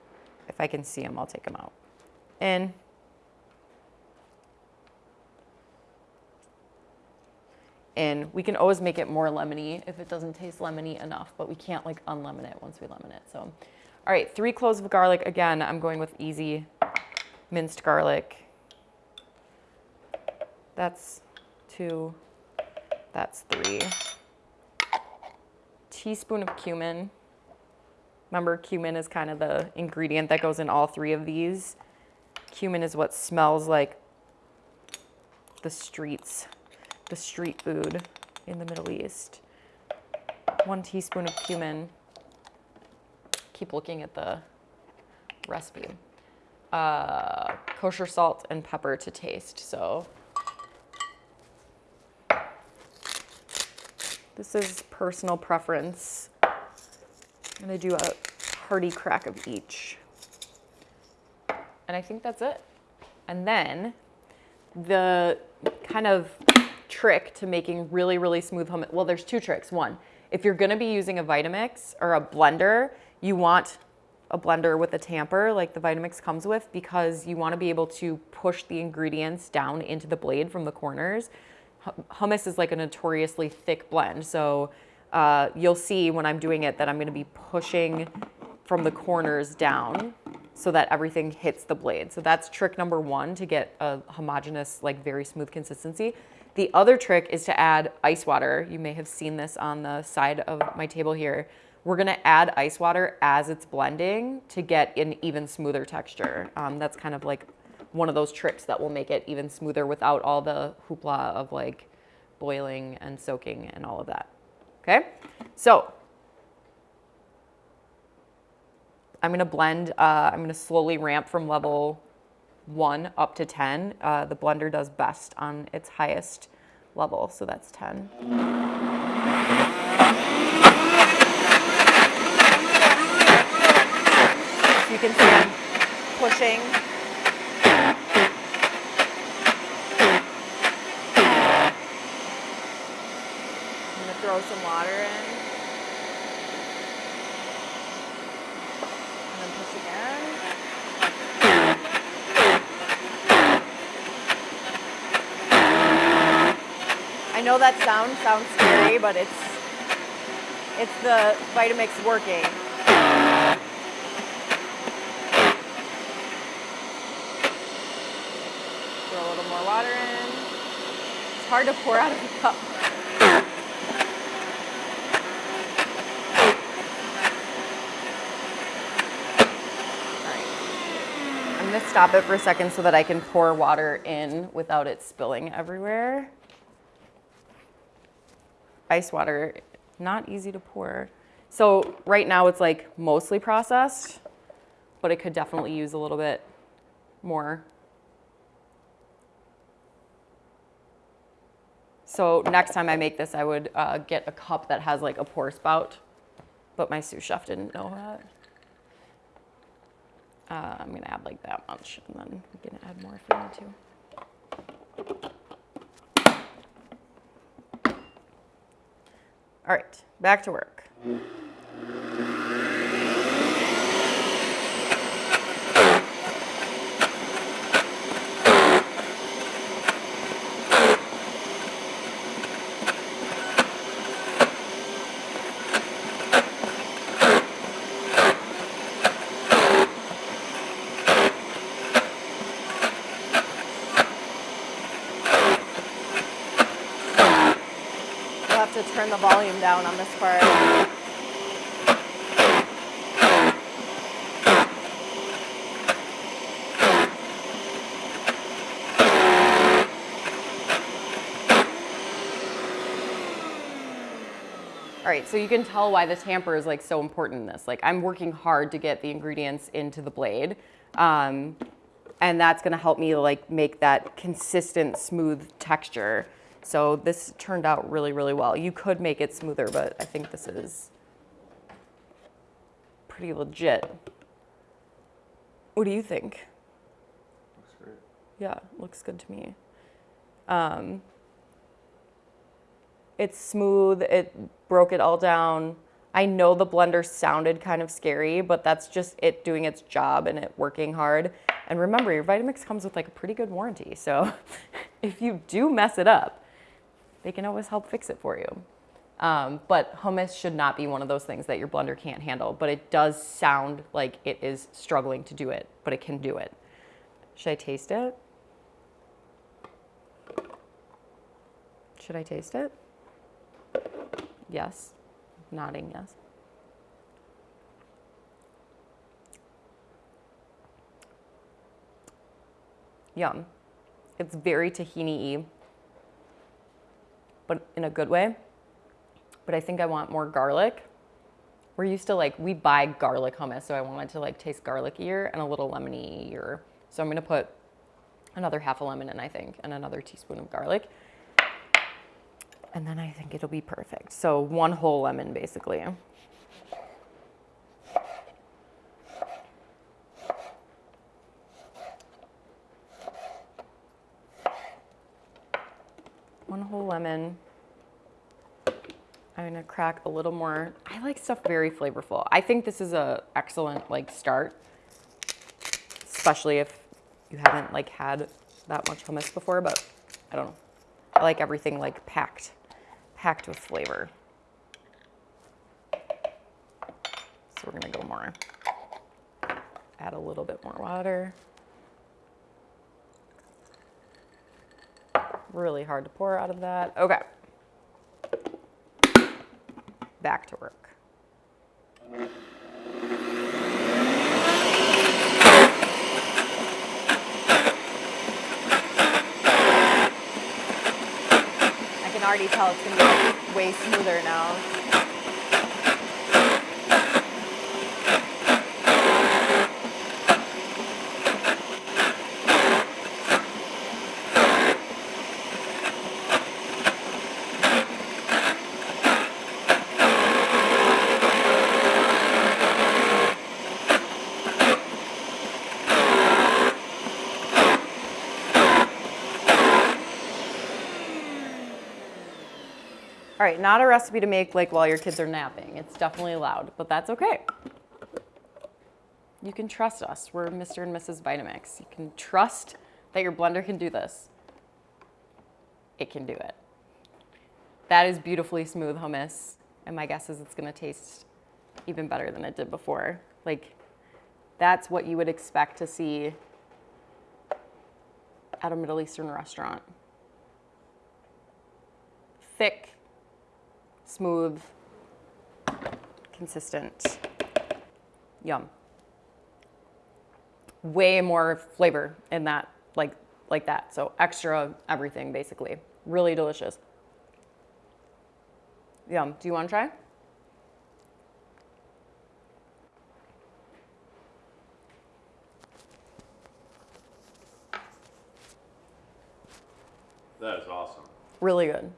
if I can see them, I'll take them out. In. In. We can always make it more lemony if it doesn't taste lemony enough, but we can't like unlemon it once we lemon it. So, all right, three cloves of garlic. Again, I'm going with easy minced garlic. That's two. That's three. Teaspoon of cumin. Remember, cumin is kind of the ingredient that goes in all three of these. Cumin is what smells like the streets, the street food in the Middle East. One teaspoon of cumin. Keep looking at the recipe. Uh, kosher salt and pepper to taste. So This is personal preference. I'm gonna do a hearty crack of each. And I think that's it. And then the kind of trick to making really, really smooth hummus, well, there's two tricks. One, if you're gonna be using a Vitamix or a blender, you want a blender with a tamper like the Vitamix comes with because you wanna be able to push the ingredients down into the blade from the corners hummus is like a notoriously thick blend. So uh, you'll see when I'm doing it that I'm gonna be pushing from the corners down so that everything hits the blade. So that's trick number one to get a homogeneous, like very smooth consistency. The other trick is to add ice water. You may have seen this on the side of my table here. We're gonna add ice water as it's blending to get an even smoother texture. Um, that's kind of like one of those tricks that will make it even smoother without all the hoopla of like boiling and soaking and all of that. Okay, so I'm gonna blend, uh, I'm gonna slowly ramp from level one up to 10. Uh, the blender does best on its highest level, so that's 10. you can see I'm pushing throw some water in. And then push again. I know that sound sounds scary, but it's it's the Vitamix working. Throw a little more water in. It's hard to pour out of a cup. gonna stop it for a second so that I can pour water in without it spilling everywhere. Ice water, not easy to pour. So right now it's like mostly processed, but it could definitely use a little bit more. So next time I make this, I would uh, get a cup that has like a pour spout, but my sous chef didn't know that. Uh, I'm gonna add like that much, and then we can add more if we need to. All right, back to work. Volume down on this part. All right, so you can tell why the tamper is like so important in this. Like I'm working hard to get the ingredients into the blade. Um, and that's gonna help me like make that consistent smooth texture. So this turned out really, really well. You could make it smoother, but I think this is pretty legit. What do you think? Looks great. Yeah, looks good to me. Um, it's smooth. It broke it all down. I know the blender sounded kind of scary, but that's just it doing its job and it working hard. And remember, your Vitamix comes with like a pretty good warranty. So (laughs) if you do mess it up, they can always help fix it for you. Um, but hummus should not be one of those things that your blender can't handle, but it does sound like it is struggling to do it, but it can do it. Should I taste it? Should I taste it? Yes. Nodding yes. Yum. It's very tahini-y, but in a good way. But I think I want more garlic. We're used to like, we buy garlic hummus, so I want it to like taste garlickier and a little lemony-ier. So I'm gonna put another half a lemon in, I think, and another teaspoon of garlic. And then I think it'll be perfect. So one whole lemon, basically. One whole lemon. I'm gonna crack a little more. I like stuff very flavorful. I think this is a excellent like start, especially if you haven't like had that much hummus before, but I don't know. I like everything like packed, packed with flavor. So we're gonna go more. Add a little bit more water. Really hard to pour out of that. Okay. Back to work. I can already tell it's gonna be way smoother now. All right, not a recipe to make like while your kids are napping. It's definitely loud, but that's okay. You can trust us. We're Mr. and Mrs. Vitamix. You can trust that your blender can do this. It can do it. That is beautifully smooth hummus, and my guess is it's gonna taste even better than it did before. Like, that's what you would expect to see at a Middle Eastern restaurant. Thick, smooth, consistent. Yum. way more flavor in that, like like that. So extra everything basically. Really delicious. Yum. Do you want to try? That is awesome. Really good.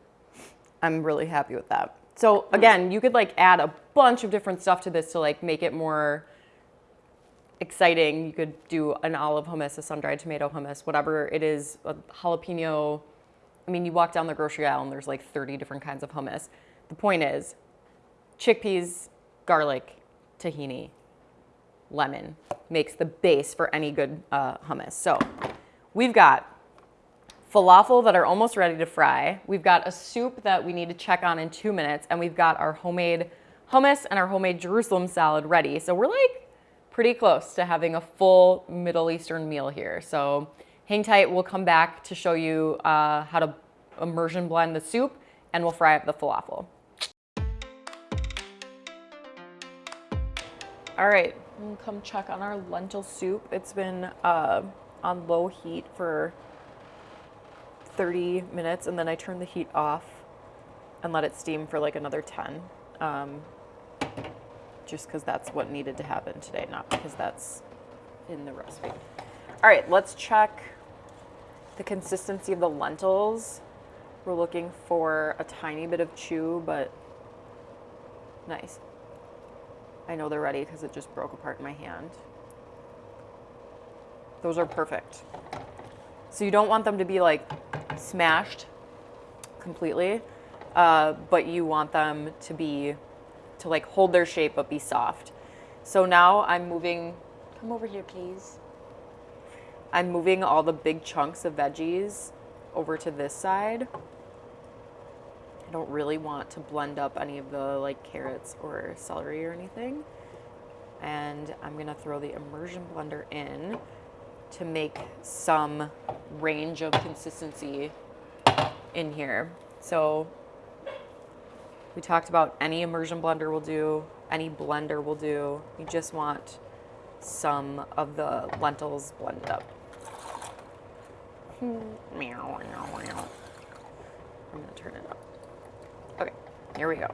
I'm really happy with that. So again, you could like add a bunch of different stuff to this to like make it more exciting. You could do an olive hummus, a sun-dried tomato hummus, whatever it is, a jalapeno. I mean, you walk down the grocery aisle and there's like 30 different kinds of hummus. The point is, chickpeas, garlic, tahini, lemon makes the base for any good uh, hummus. So we've got falafel that are almost ready to fry. We've got a soup that we need to check on in two minutes, and we've got our homemade hummus and our homemade Jerusalem salad ready. So we're like pretty close to having a full Middle Eastern meal here. So hang tight, we'll come back to show you uh, how to immersion blend the soup and we'll fry up the falafel. All right, we'll come check on our lentil soup. It's been uh, on low heat for 30 minutes and then I turn the heat off and let it steam for like another 10. Um, just because that's what needed to happen today, not because that's in the recipe. All right, let's check the consistency of the lentils. We're looking for a tiny bit of chew, but nice. I know they're ready because it just broke apart in my hand. Those are perfect. So you don't want them to be like smashed completely, uh, but you want them to be, to like hold their shape but be soft. So now I'm moving, come over here please. I'm moving all the big chunks of veggies over to this side. I don't really want to blend up any of the like carrots or celery or anything. And I'm gonna throw the immersion blender in to make some range of consistency in here. So we talked about any immersion blender will do, any blender will do. You just want some of the lentils blended up. Hmm, I'm gonna turn it up. Okay, here we go.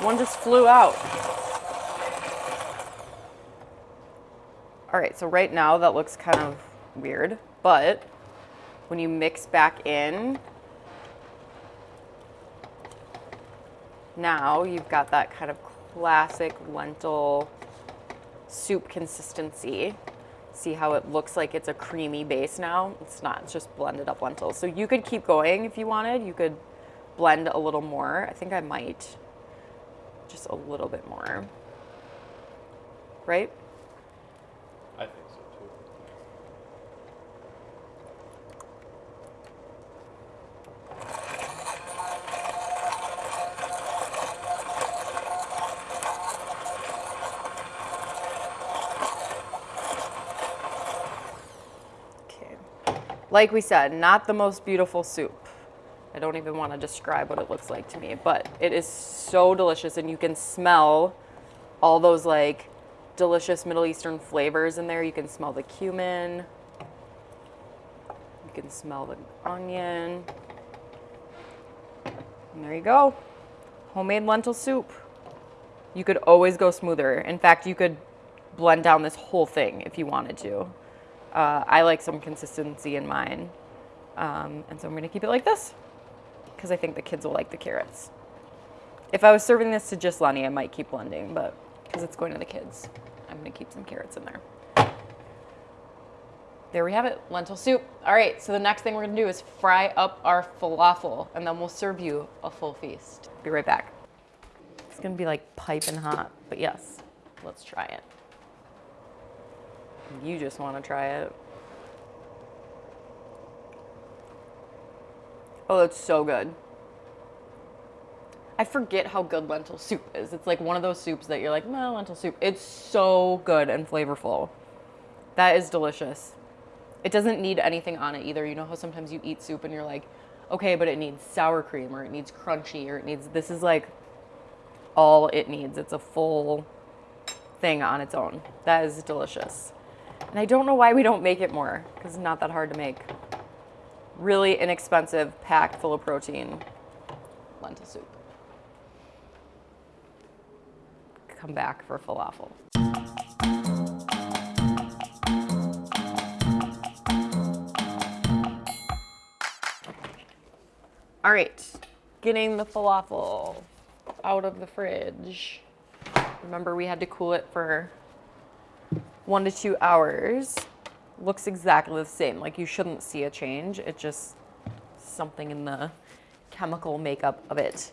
One just flew out. All right, so right now that looks kind of weird, but when you mix back in, now you've got that kind of classic lentil soup consistency. See how it looks like it's a creamy base now? It's not, it's just blended up lentils. So you could keep going if you wanted. You could blend a little more. I think I might just a little bit more. Right? I think so too. Okay. Like we said, not the most beautiful soup. I don't even want to describe what it looks like to me, but it is so delicious and you can smell all those like delicious Middle Eastern flavors in there. You can smell the cumin. You can smell the onion. And there you go. Homemade lentil soup. You could always go smoother. In fact, you could blend down this whole thing if you wanted to. Uh, I like some consistency in mine. Um, and so I'm gonna keep it like this because I think the kids will like the carrots. If I was serving this to just Lenny, I might keep blending, but because it's going to the kids, I'm gonna keep some carrots in there. There we have it, lentil soup. All right, so the next thing we're gonna do is fry up our falafel and then we'll serve you a full feast. Be right back. It's gonna be like piping hot, but yes, let's try it. You just wanna try it. Oh, it's so good. I forget how good lentil soup is. It's like one of those soups that you're like, no, lentil soup. It's so good and flavorful. That is delicious. It doesn't need anything on it either. You know how sometimes you eat soup and you're like, okay, but it needs sour cream or it needs crunchy or it needs, this is like all it needs. It's a full thing on its own. That is delicious. And I don't know why we don't make it more because it's not that hard to make. Really inexpensive, packed full of protein lentil soup. Come back for falafel. All right, getting the falafel out of the fridge. Remember, we had to cool it for one to two hours. Looks exactly the same. Like you shouldn't see a change. It just something in the chemical makeup of it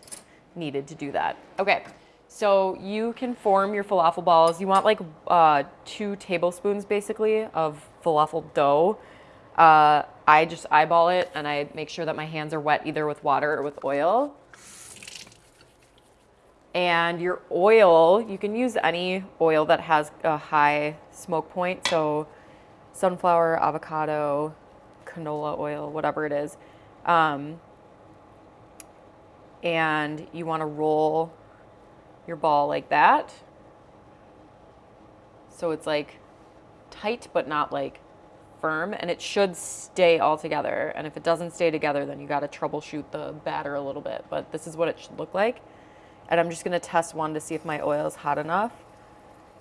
needed to do that. Okay, so you can form your falafel balls. You want like uh, two tablespoons basically of falafel dough. Uh, I just eyeball it and I make sure that my hands are wet either with water or with oil. And your oil, you can use any oil that has a high smoke point. So sunflower, avocado, canola oil, whatever it is. Um, and you want to roll your ball like that. So it's like tight, but not like firm. And it should stay all together. And if it doesn't stay together, then you got to troubleshoot the batter a little bit. But this is what it should look like. And I'm just going to test one to see if my oil is hot enough.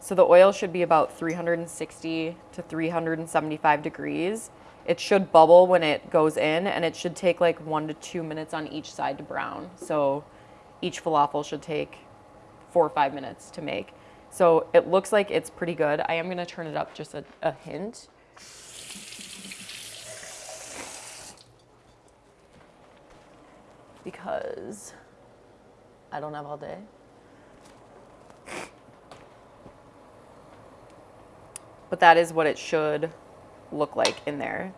So the oil should be about 360 to 375 degrees. It should bubble when it goes in and it should take like one to two minutes on each side to brown. So each falafel should take four or five minutes to make. So it looks like it's pretty good. I am gonna turn it up just a, a hint. Because I don't have all day. But that is what it should look like in there.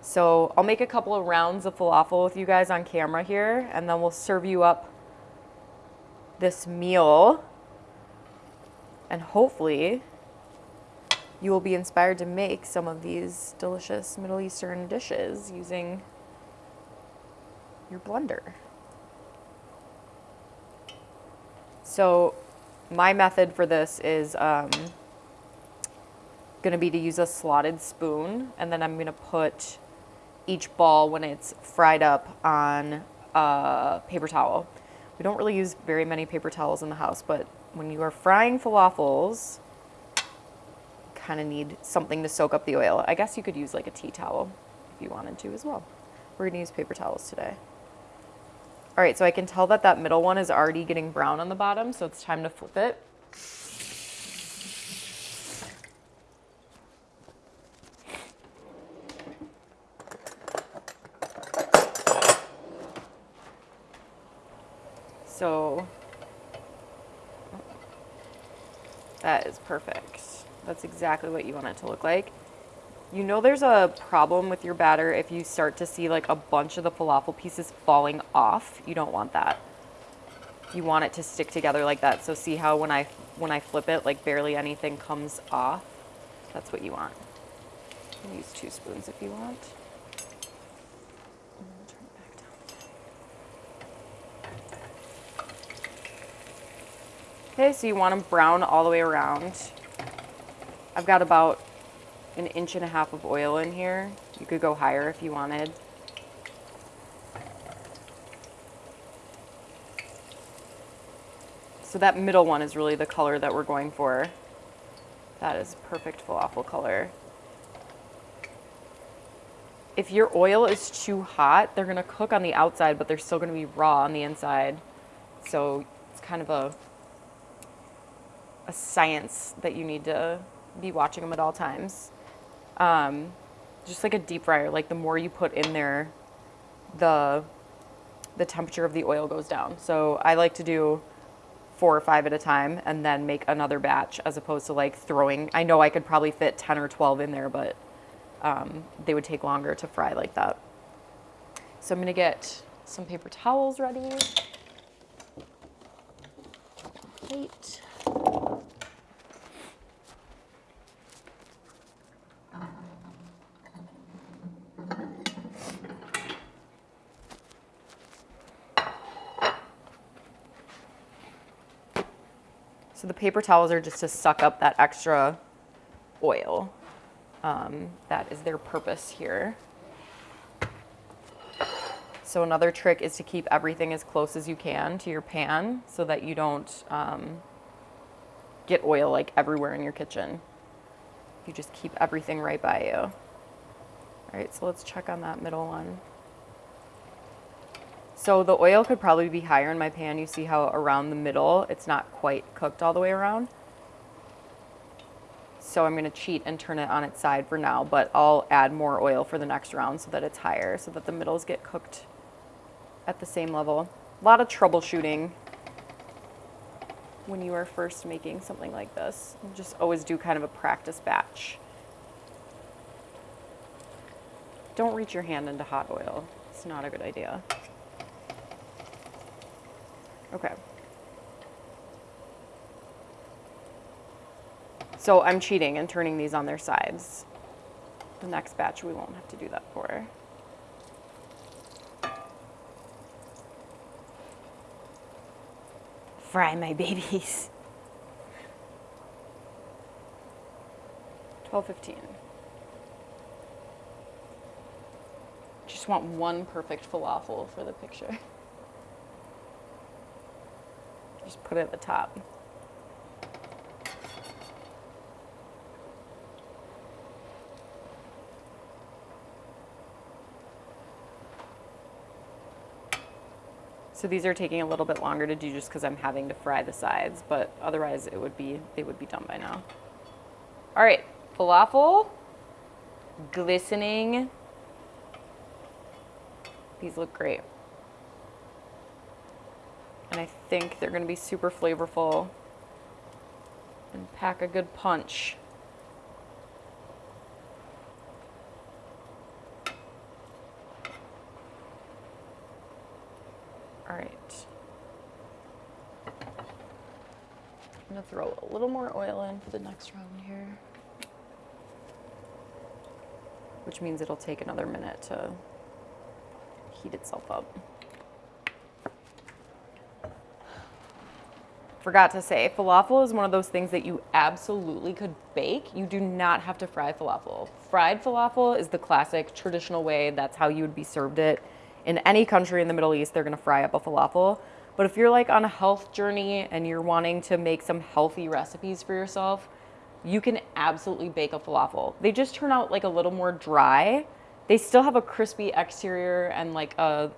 So I'll make a couple of rounds of falafel with you guys on camera here, and then we'll serve you up this meal. And hopefully you will be inspired to make some of these delicious Middle Eastern dishes using your blender. So my method for this is um, going to be to use a slotted spoon and then I'm going to put each ball when it's fried up on a paper towel. We don't really use very many paper towels in the house, but when you are frying falafels, kind of need something to soak up the oil. I guess you could use like a tea towel if you wanted to as well. We're going to use paper towels today. All right, so I can tell that that middle one is already getting brown on the bottom, so it's time to flip it. So that is perfect. That's exactly what you want it to look like. You know there's a problem with your batter if you start to see like a bunch of the falafel pieces falling off. You don't want that. You want it to stick together like that. So see how when I when I flip it, like barely anything comes off. That's what you want. You use two spoons if you want. Okay, so you want them brown all the way around. I've got about an inch and a half of oil in here. You could go higher if you wanted. So that middle one is really the color that we're going for. That is perfect falafel color. If your oil is too hot, they're gonna cook on the outside, but they're still gonna be raw on the inside. So it's kind of a, a science that you need to be watching them at all times um, just like a deep fryer. Like the more you put in there, the the temperature of the oil goes down. So I like to do four or five at a time and then make another batch as opposed to like throwing. I know I could probably fit 10 or 12 in there, but um, they would take longer to fry like that. So I'm gonna get some paper towels ready. Plate. The paper towels are just to suck up that extra oil. Um, that is their purpose here. So another trick is to keep everything as close as you can to your pan so that you don't um, get oil like everywhere in your kitchen. You just keep everything right by you. All right, so let's check on that middle one. So the oil could probably be higher in my pan. You see how around the middle, it's not quite cooked all the way around. So I'm gonna cheat and turn it on its side for now, but I'll add more oil for the next round so that it's higher, so that the middles get cooked at the same level. A lot of troubleshooting when you are first making something like this. You just always do kind of a practice batch. Don't reach your hand into hot oil. It's not a good idea. Okay. So I'm cheating and turning these on their sides. The next batch we won't have to do that for. Fry my babies. 12:15. Just want one perfect falafel for the picture. Just put it at the top. So these are taking a little bit longer to do just because I'm having to fry the sides, but otherwise it would be they would be done by now. All right, falafel, glistening. These look great. I think they're gonna be super flavorful and pack a good punch. All right. I'm gonna throw a little more oil in for the next round here. Which means it'll take another minute to heat itself up. Forgot to say, falafel is one of those things that you absolutely could bake. You do not have to fry falafel. Fried falafel is the classic traditional way. That's how you would be served it. In any country in the Middle East, they're gonna fry up a falafel. But if you're like on a health journey and you're wanting to make some healthy recipes for yourself, you can absolutely bake a falafel. They just turn out like a little more dry. They still have a crispy exterior and like a,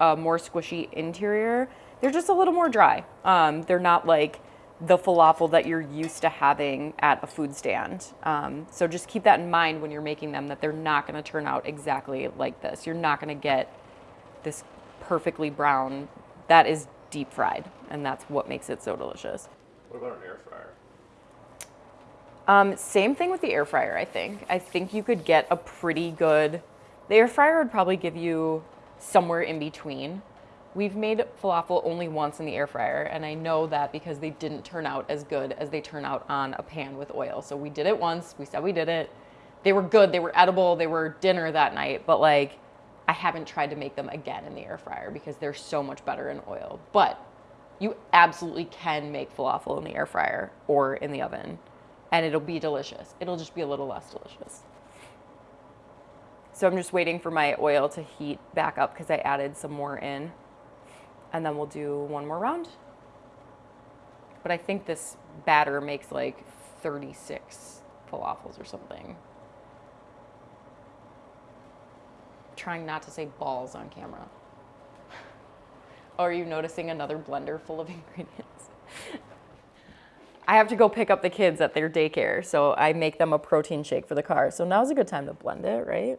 a more squishy interior. They're just a little more dry. Um, they're not like the falafel that you're used to having at a food stand. Um, so just keep that in mind when you're making them that they're not gonna turn out exactly like this. You're not gonna get this perfectly brown. That is deep fried, and that's what makes it so delicious. What about an air fryer? Um, same thing with the air fryer, I think. I think you could get a pretty good, the air fryer would probably give you somewhere in between. We've made falafel only once in the air fryer, and I know that because they didn't turn out as good as they turn out on a pan with oil. So we did it once, we said we did it. They were good, they were edible, they were dinner that night, but like, I haven't tried to make them again in the air fryer because they're so much better in oil. But you absolutely can make falafel in the air fryer or in the oven and it'll be delicious. It'll just be a little less delicious. So I'm just waiting for my oil to heat back up because I added some more in. And then we'll do one more round. But I think this batter makes like 36 falafels or something. Trying not to say balls on camera. Or (laughs) are you noticing another blender full of (laughs) ingredients? I have to go pick up the kids at their daycare, so I make them a protein shake for the car. So now's a good time to blend it, right?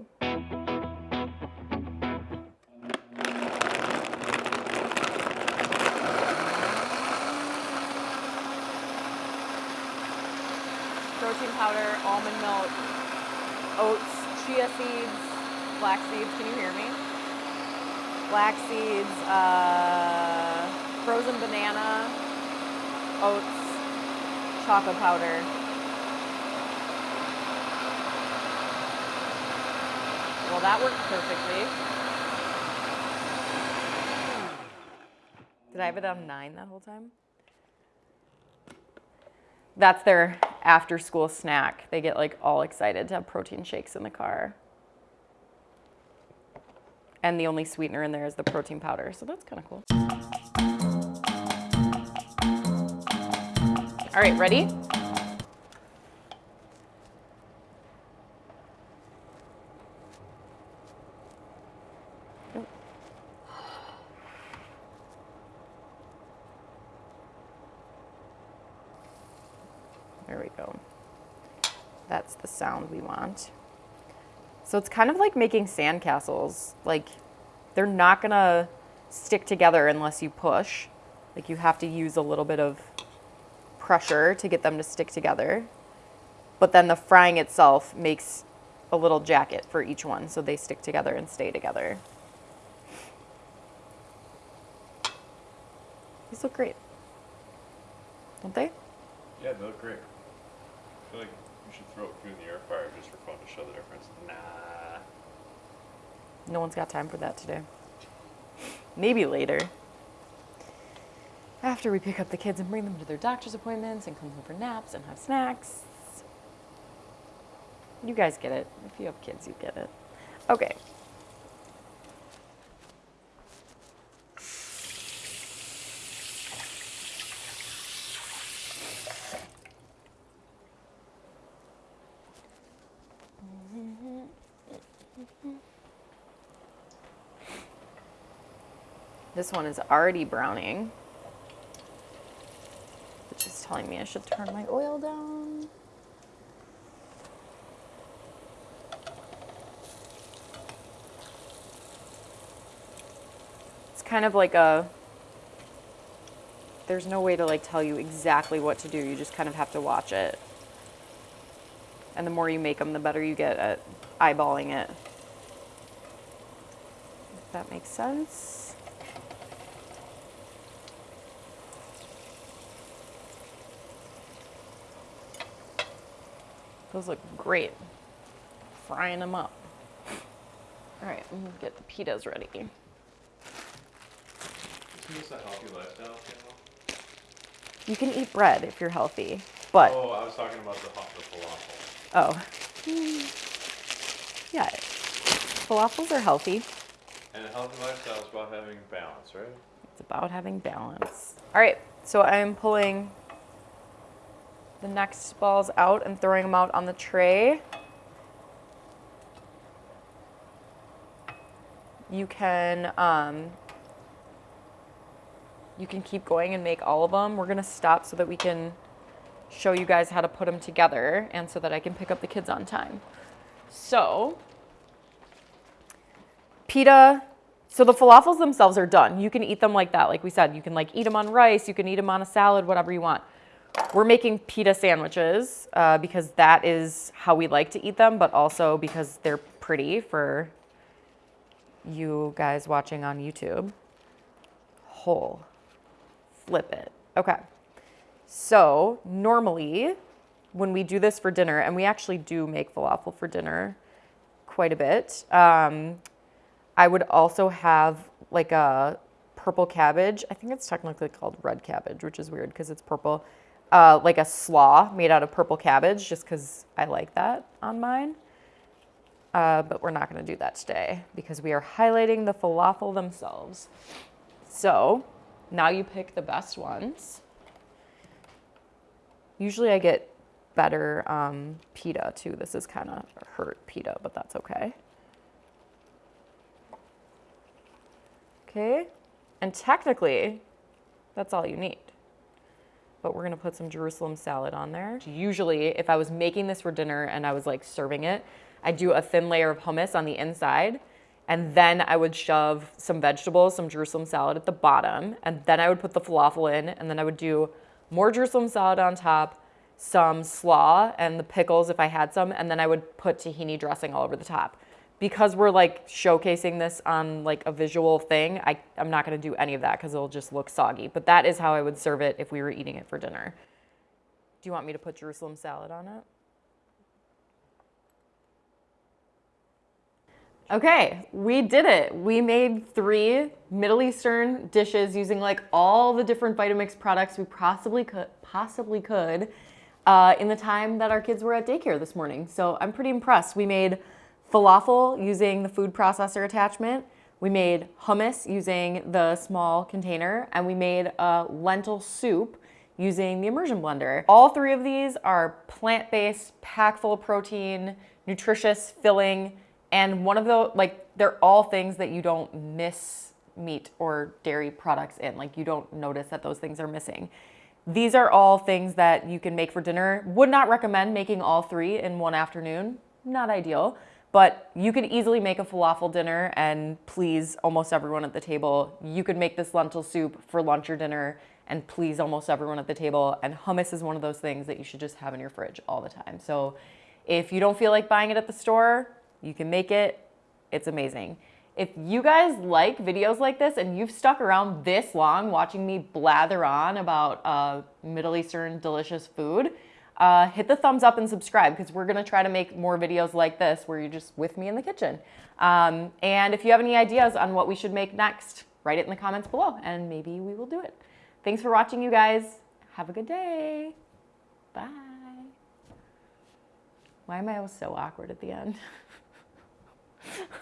Almond milk, oats, chia seeds, black seeds. Can you hear me? Black seeds, uh, frozen banana, oats, chocolate powder. Well, that worked perfectly. Did I have it on nine that whole time? That's their after school snack. They get like all excited to have protein shakes in the car. And the only sweetener in there is the protein powder. So that's kind of cool. All right, ready? There we go. That's the sound we want. So it's kind of like making sandcastles. Like they're not gonna stick together unless you push. Like you have to use a little bit of pressure to get them to stick together. But then the frying itself makes a little jacket for each one so they stick together and stay together. These look great. Don't they? Yeah, they look great. I feel like you should throw food in the air fryer just for fun to show the difference. Nah. No one's got time for that today. Maybe later. After we pick up the kids and bring them to their doctor's appointments and come home for naps and have snacks. You guys get it. If you have kids, you get it. Okay. This one is already browning, which is telling me I should turn my oil down. It's kind of like a, there's no way to like tell you exactly what to do. You just kind of have to watch it. And the more you make them, the better you get at eyeballing it. If that makes sense. Those look great. Frying them up. All right, I'm gonna get the pitas ready. Isn't this a healthy lifestyle channel? You can eat bread if you're healthy, but Oh, I was talking about the, the falafel. oh, yeah, falafels are healthy. And a healthy lifestyle is about having balance, right? It's about having balance. All right, so I'm pulling the next balls out and throwing them out on the tray. You can um, you can keep going and make all of them. We're gonna stop so that we can show you guys how to put them together and so that I can pick up the kids on time. So, pita, so the falafels themselves are done. You can eat them like that. Like we said, you can like eat them on rice, you can eat them on a salad, whatever you want. We're making pita sandwiches uh, because that is how we like to eat them, but also because they're pretty for you guys watching on YouTube. Whole. Flip it. Okay. So normally when we do this for dinner, and we actually do make falafel for dinner quite a bit, um, I would also have like a purple cabbage. I think it's technically called red cabbage, which is weird because it's purple. Uh, like a slaw made out of purple cabbage, just because I like that on mine. Uh, but we're not going to do that today because we are highlighting the falafel themselves. So now you pick the best ones. Usually I get better um, pita too. This is kind of hurt pita, but that's okay. Okay, and technically that's all you need. But we're gonna put some Jerusalem salad on there. Usually if I was making this for dinner and I was like serving it, I'd do a thin layer of hummus on the inside and then I would shove some vegetables, some Jerusalem salad at the bottom, and then I would put the falafel in, and then I would do more Jerusalem salad on top, some slaw and the pickles if I had some, and then I would put tahini dressing all over the top. Because we're like showcasing this on like a visual thing, I, I'm not gonna do any of that because it'll just look soggy. But that is how I would serve it if we were eating it for dinner. Do you want me to put Jerusalem salad on it? Okay, we did it. We made three Middle Eastern dishes using like all the different Vitamix products we possibly could. Possibly could. uh, in the time that our kids were at daycare this morning. So I'm pretty impressed. We made falafel using the food processor attachment. We made hummus using the small container, and we made a lentil soup using the immersion blender. All three of these are plant-based, packed full of protein, nutritious, filling, and one of the, like, they're all things that you don't miss meat or dairy products in. Like, you don't notice that those things are missing. These are all things that you can make for dinner. Would not recommend making all three in one afternoon. Not ideal, but you can easily make a falafel dinner and please almost everyone at the table. You could make this lentil soup for lunch or dinner and please almost everyone at the table. And hummus is one of those things that you should just have in your fridge all the time. So if you don't feel like buying it at the store, you can make it. It's amazing. If you guys like videos like this and you've stuck around this long watching me blather on about uh, Middle Eastern delicious food, uh, hit the thumbs up and subscribe because we're gonna try to make more videos like this where you're just with me in the kitchen. Um, and if you have any ideas on what we should make next, write it in the comments below and maybe we will do it. Thanks for watching, you guys. Have a good day. Bye. Why am I always so awkward at the end? (laughs)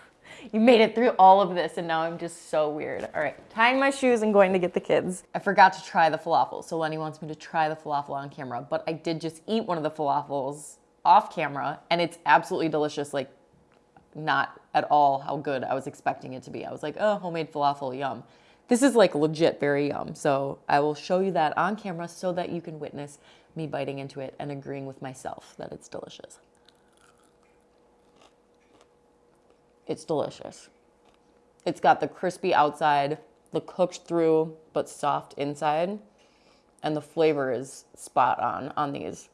you made it through all of this and now I'm just so weird. All right, tying my shoes and going to get the kids. I forgot to try the falafel. So Lenny wants me to try the falafel on camera, but I did just eat one of the falafels off camera and it's absolutely delicious. Like not at all how good I was expecting it to be. I was like, oh, homemade falafel, yum. This is like legit very yum. So I will show you that on camera so that you can witness me biting into it and agreeing with myself that it's delicious. It's delicious. It's got the crispy outside, the cooked through but soft inside, and the flavor is spot on on these.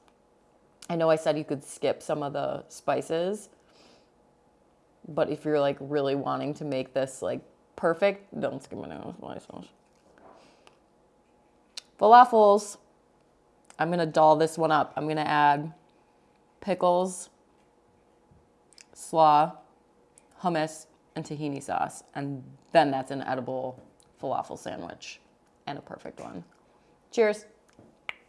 I know I said you could skip some of the spices, but if you're like really wanting to make this like perfect, don't skip any of the spices. Falafels. I'm gonna doll this one up. I'm gonna add pickles, slaw, hummus, and tahini sauce. And then that's an edible falafel sandwich and a perfect one. Cheers.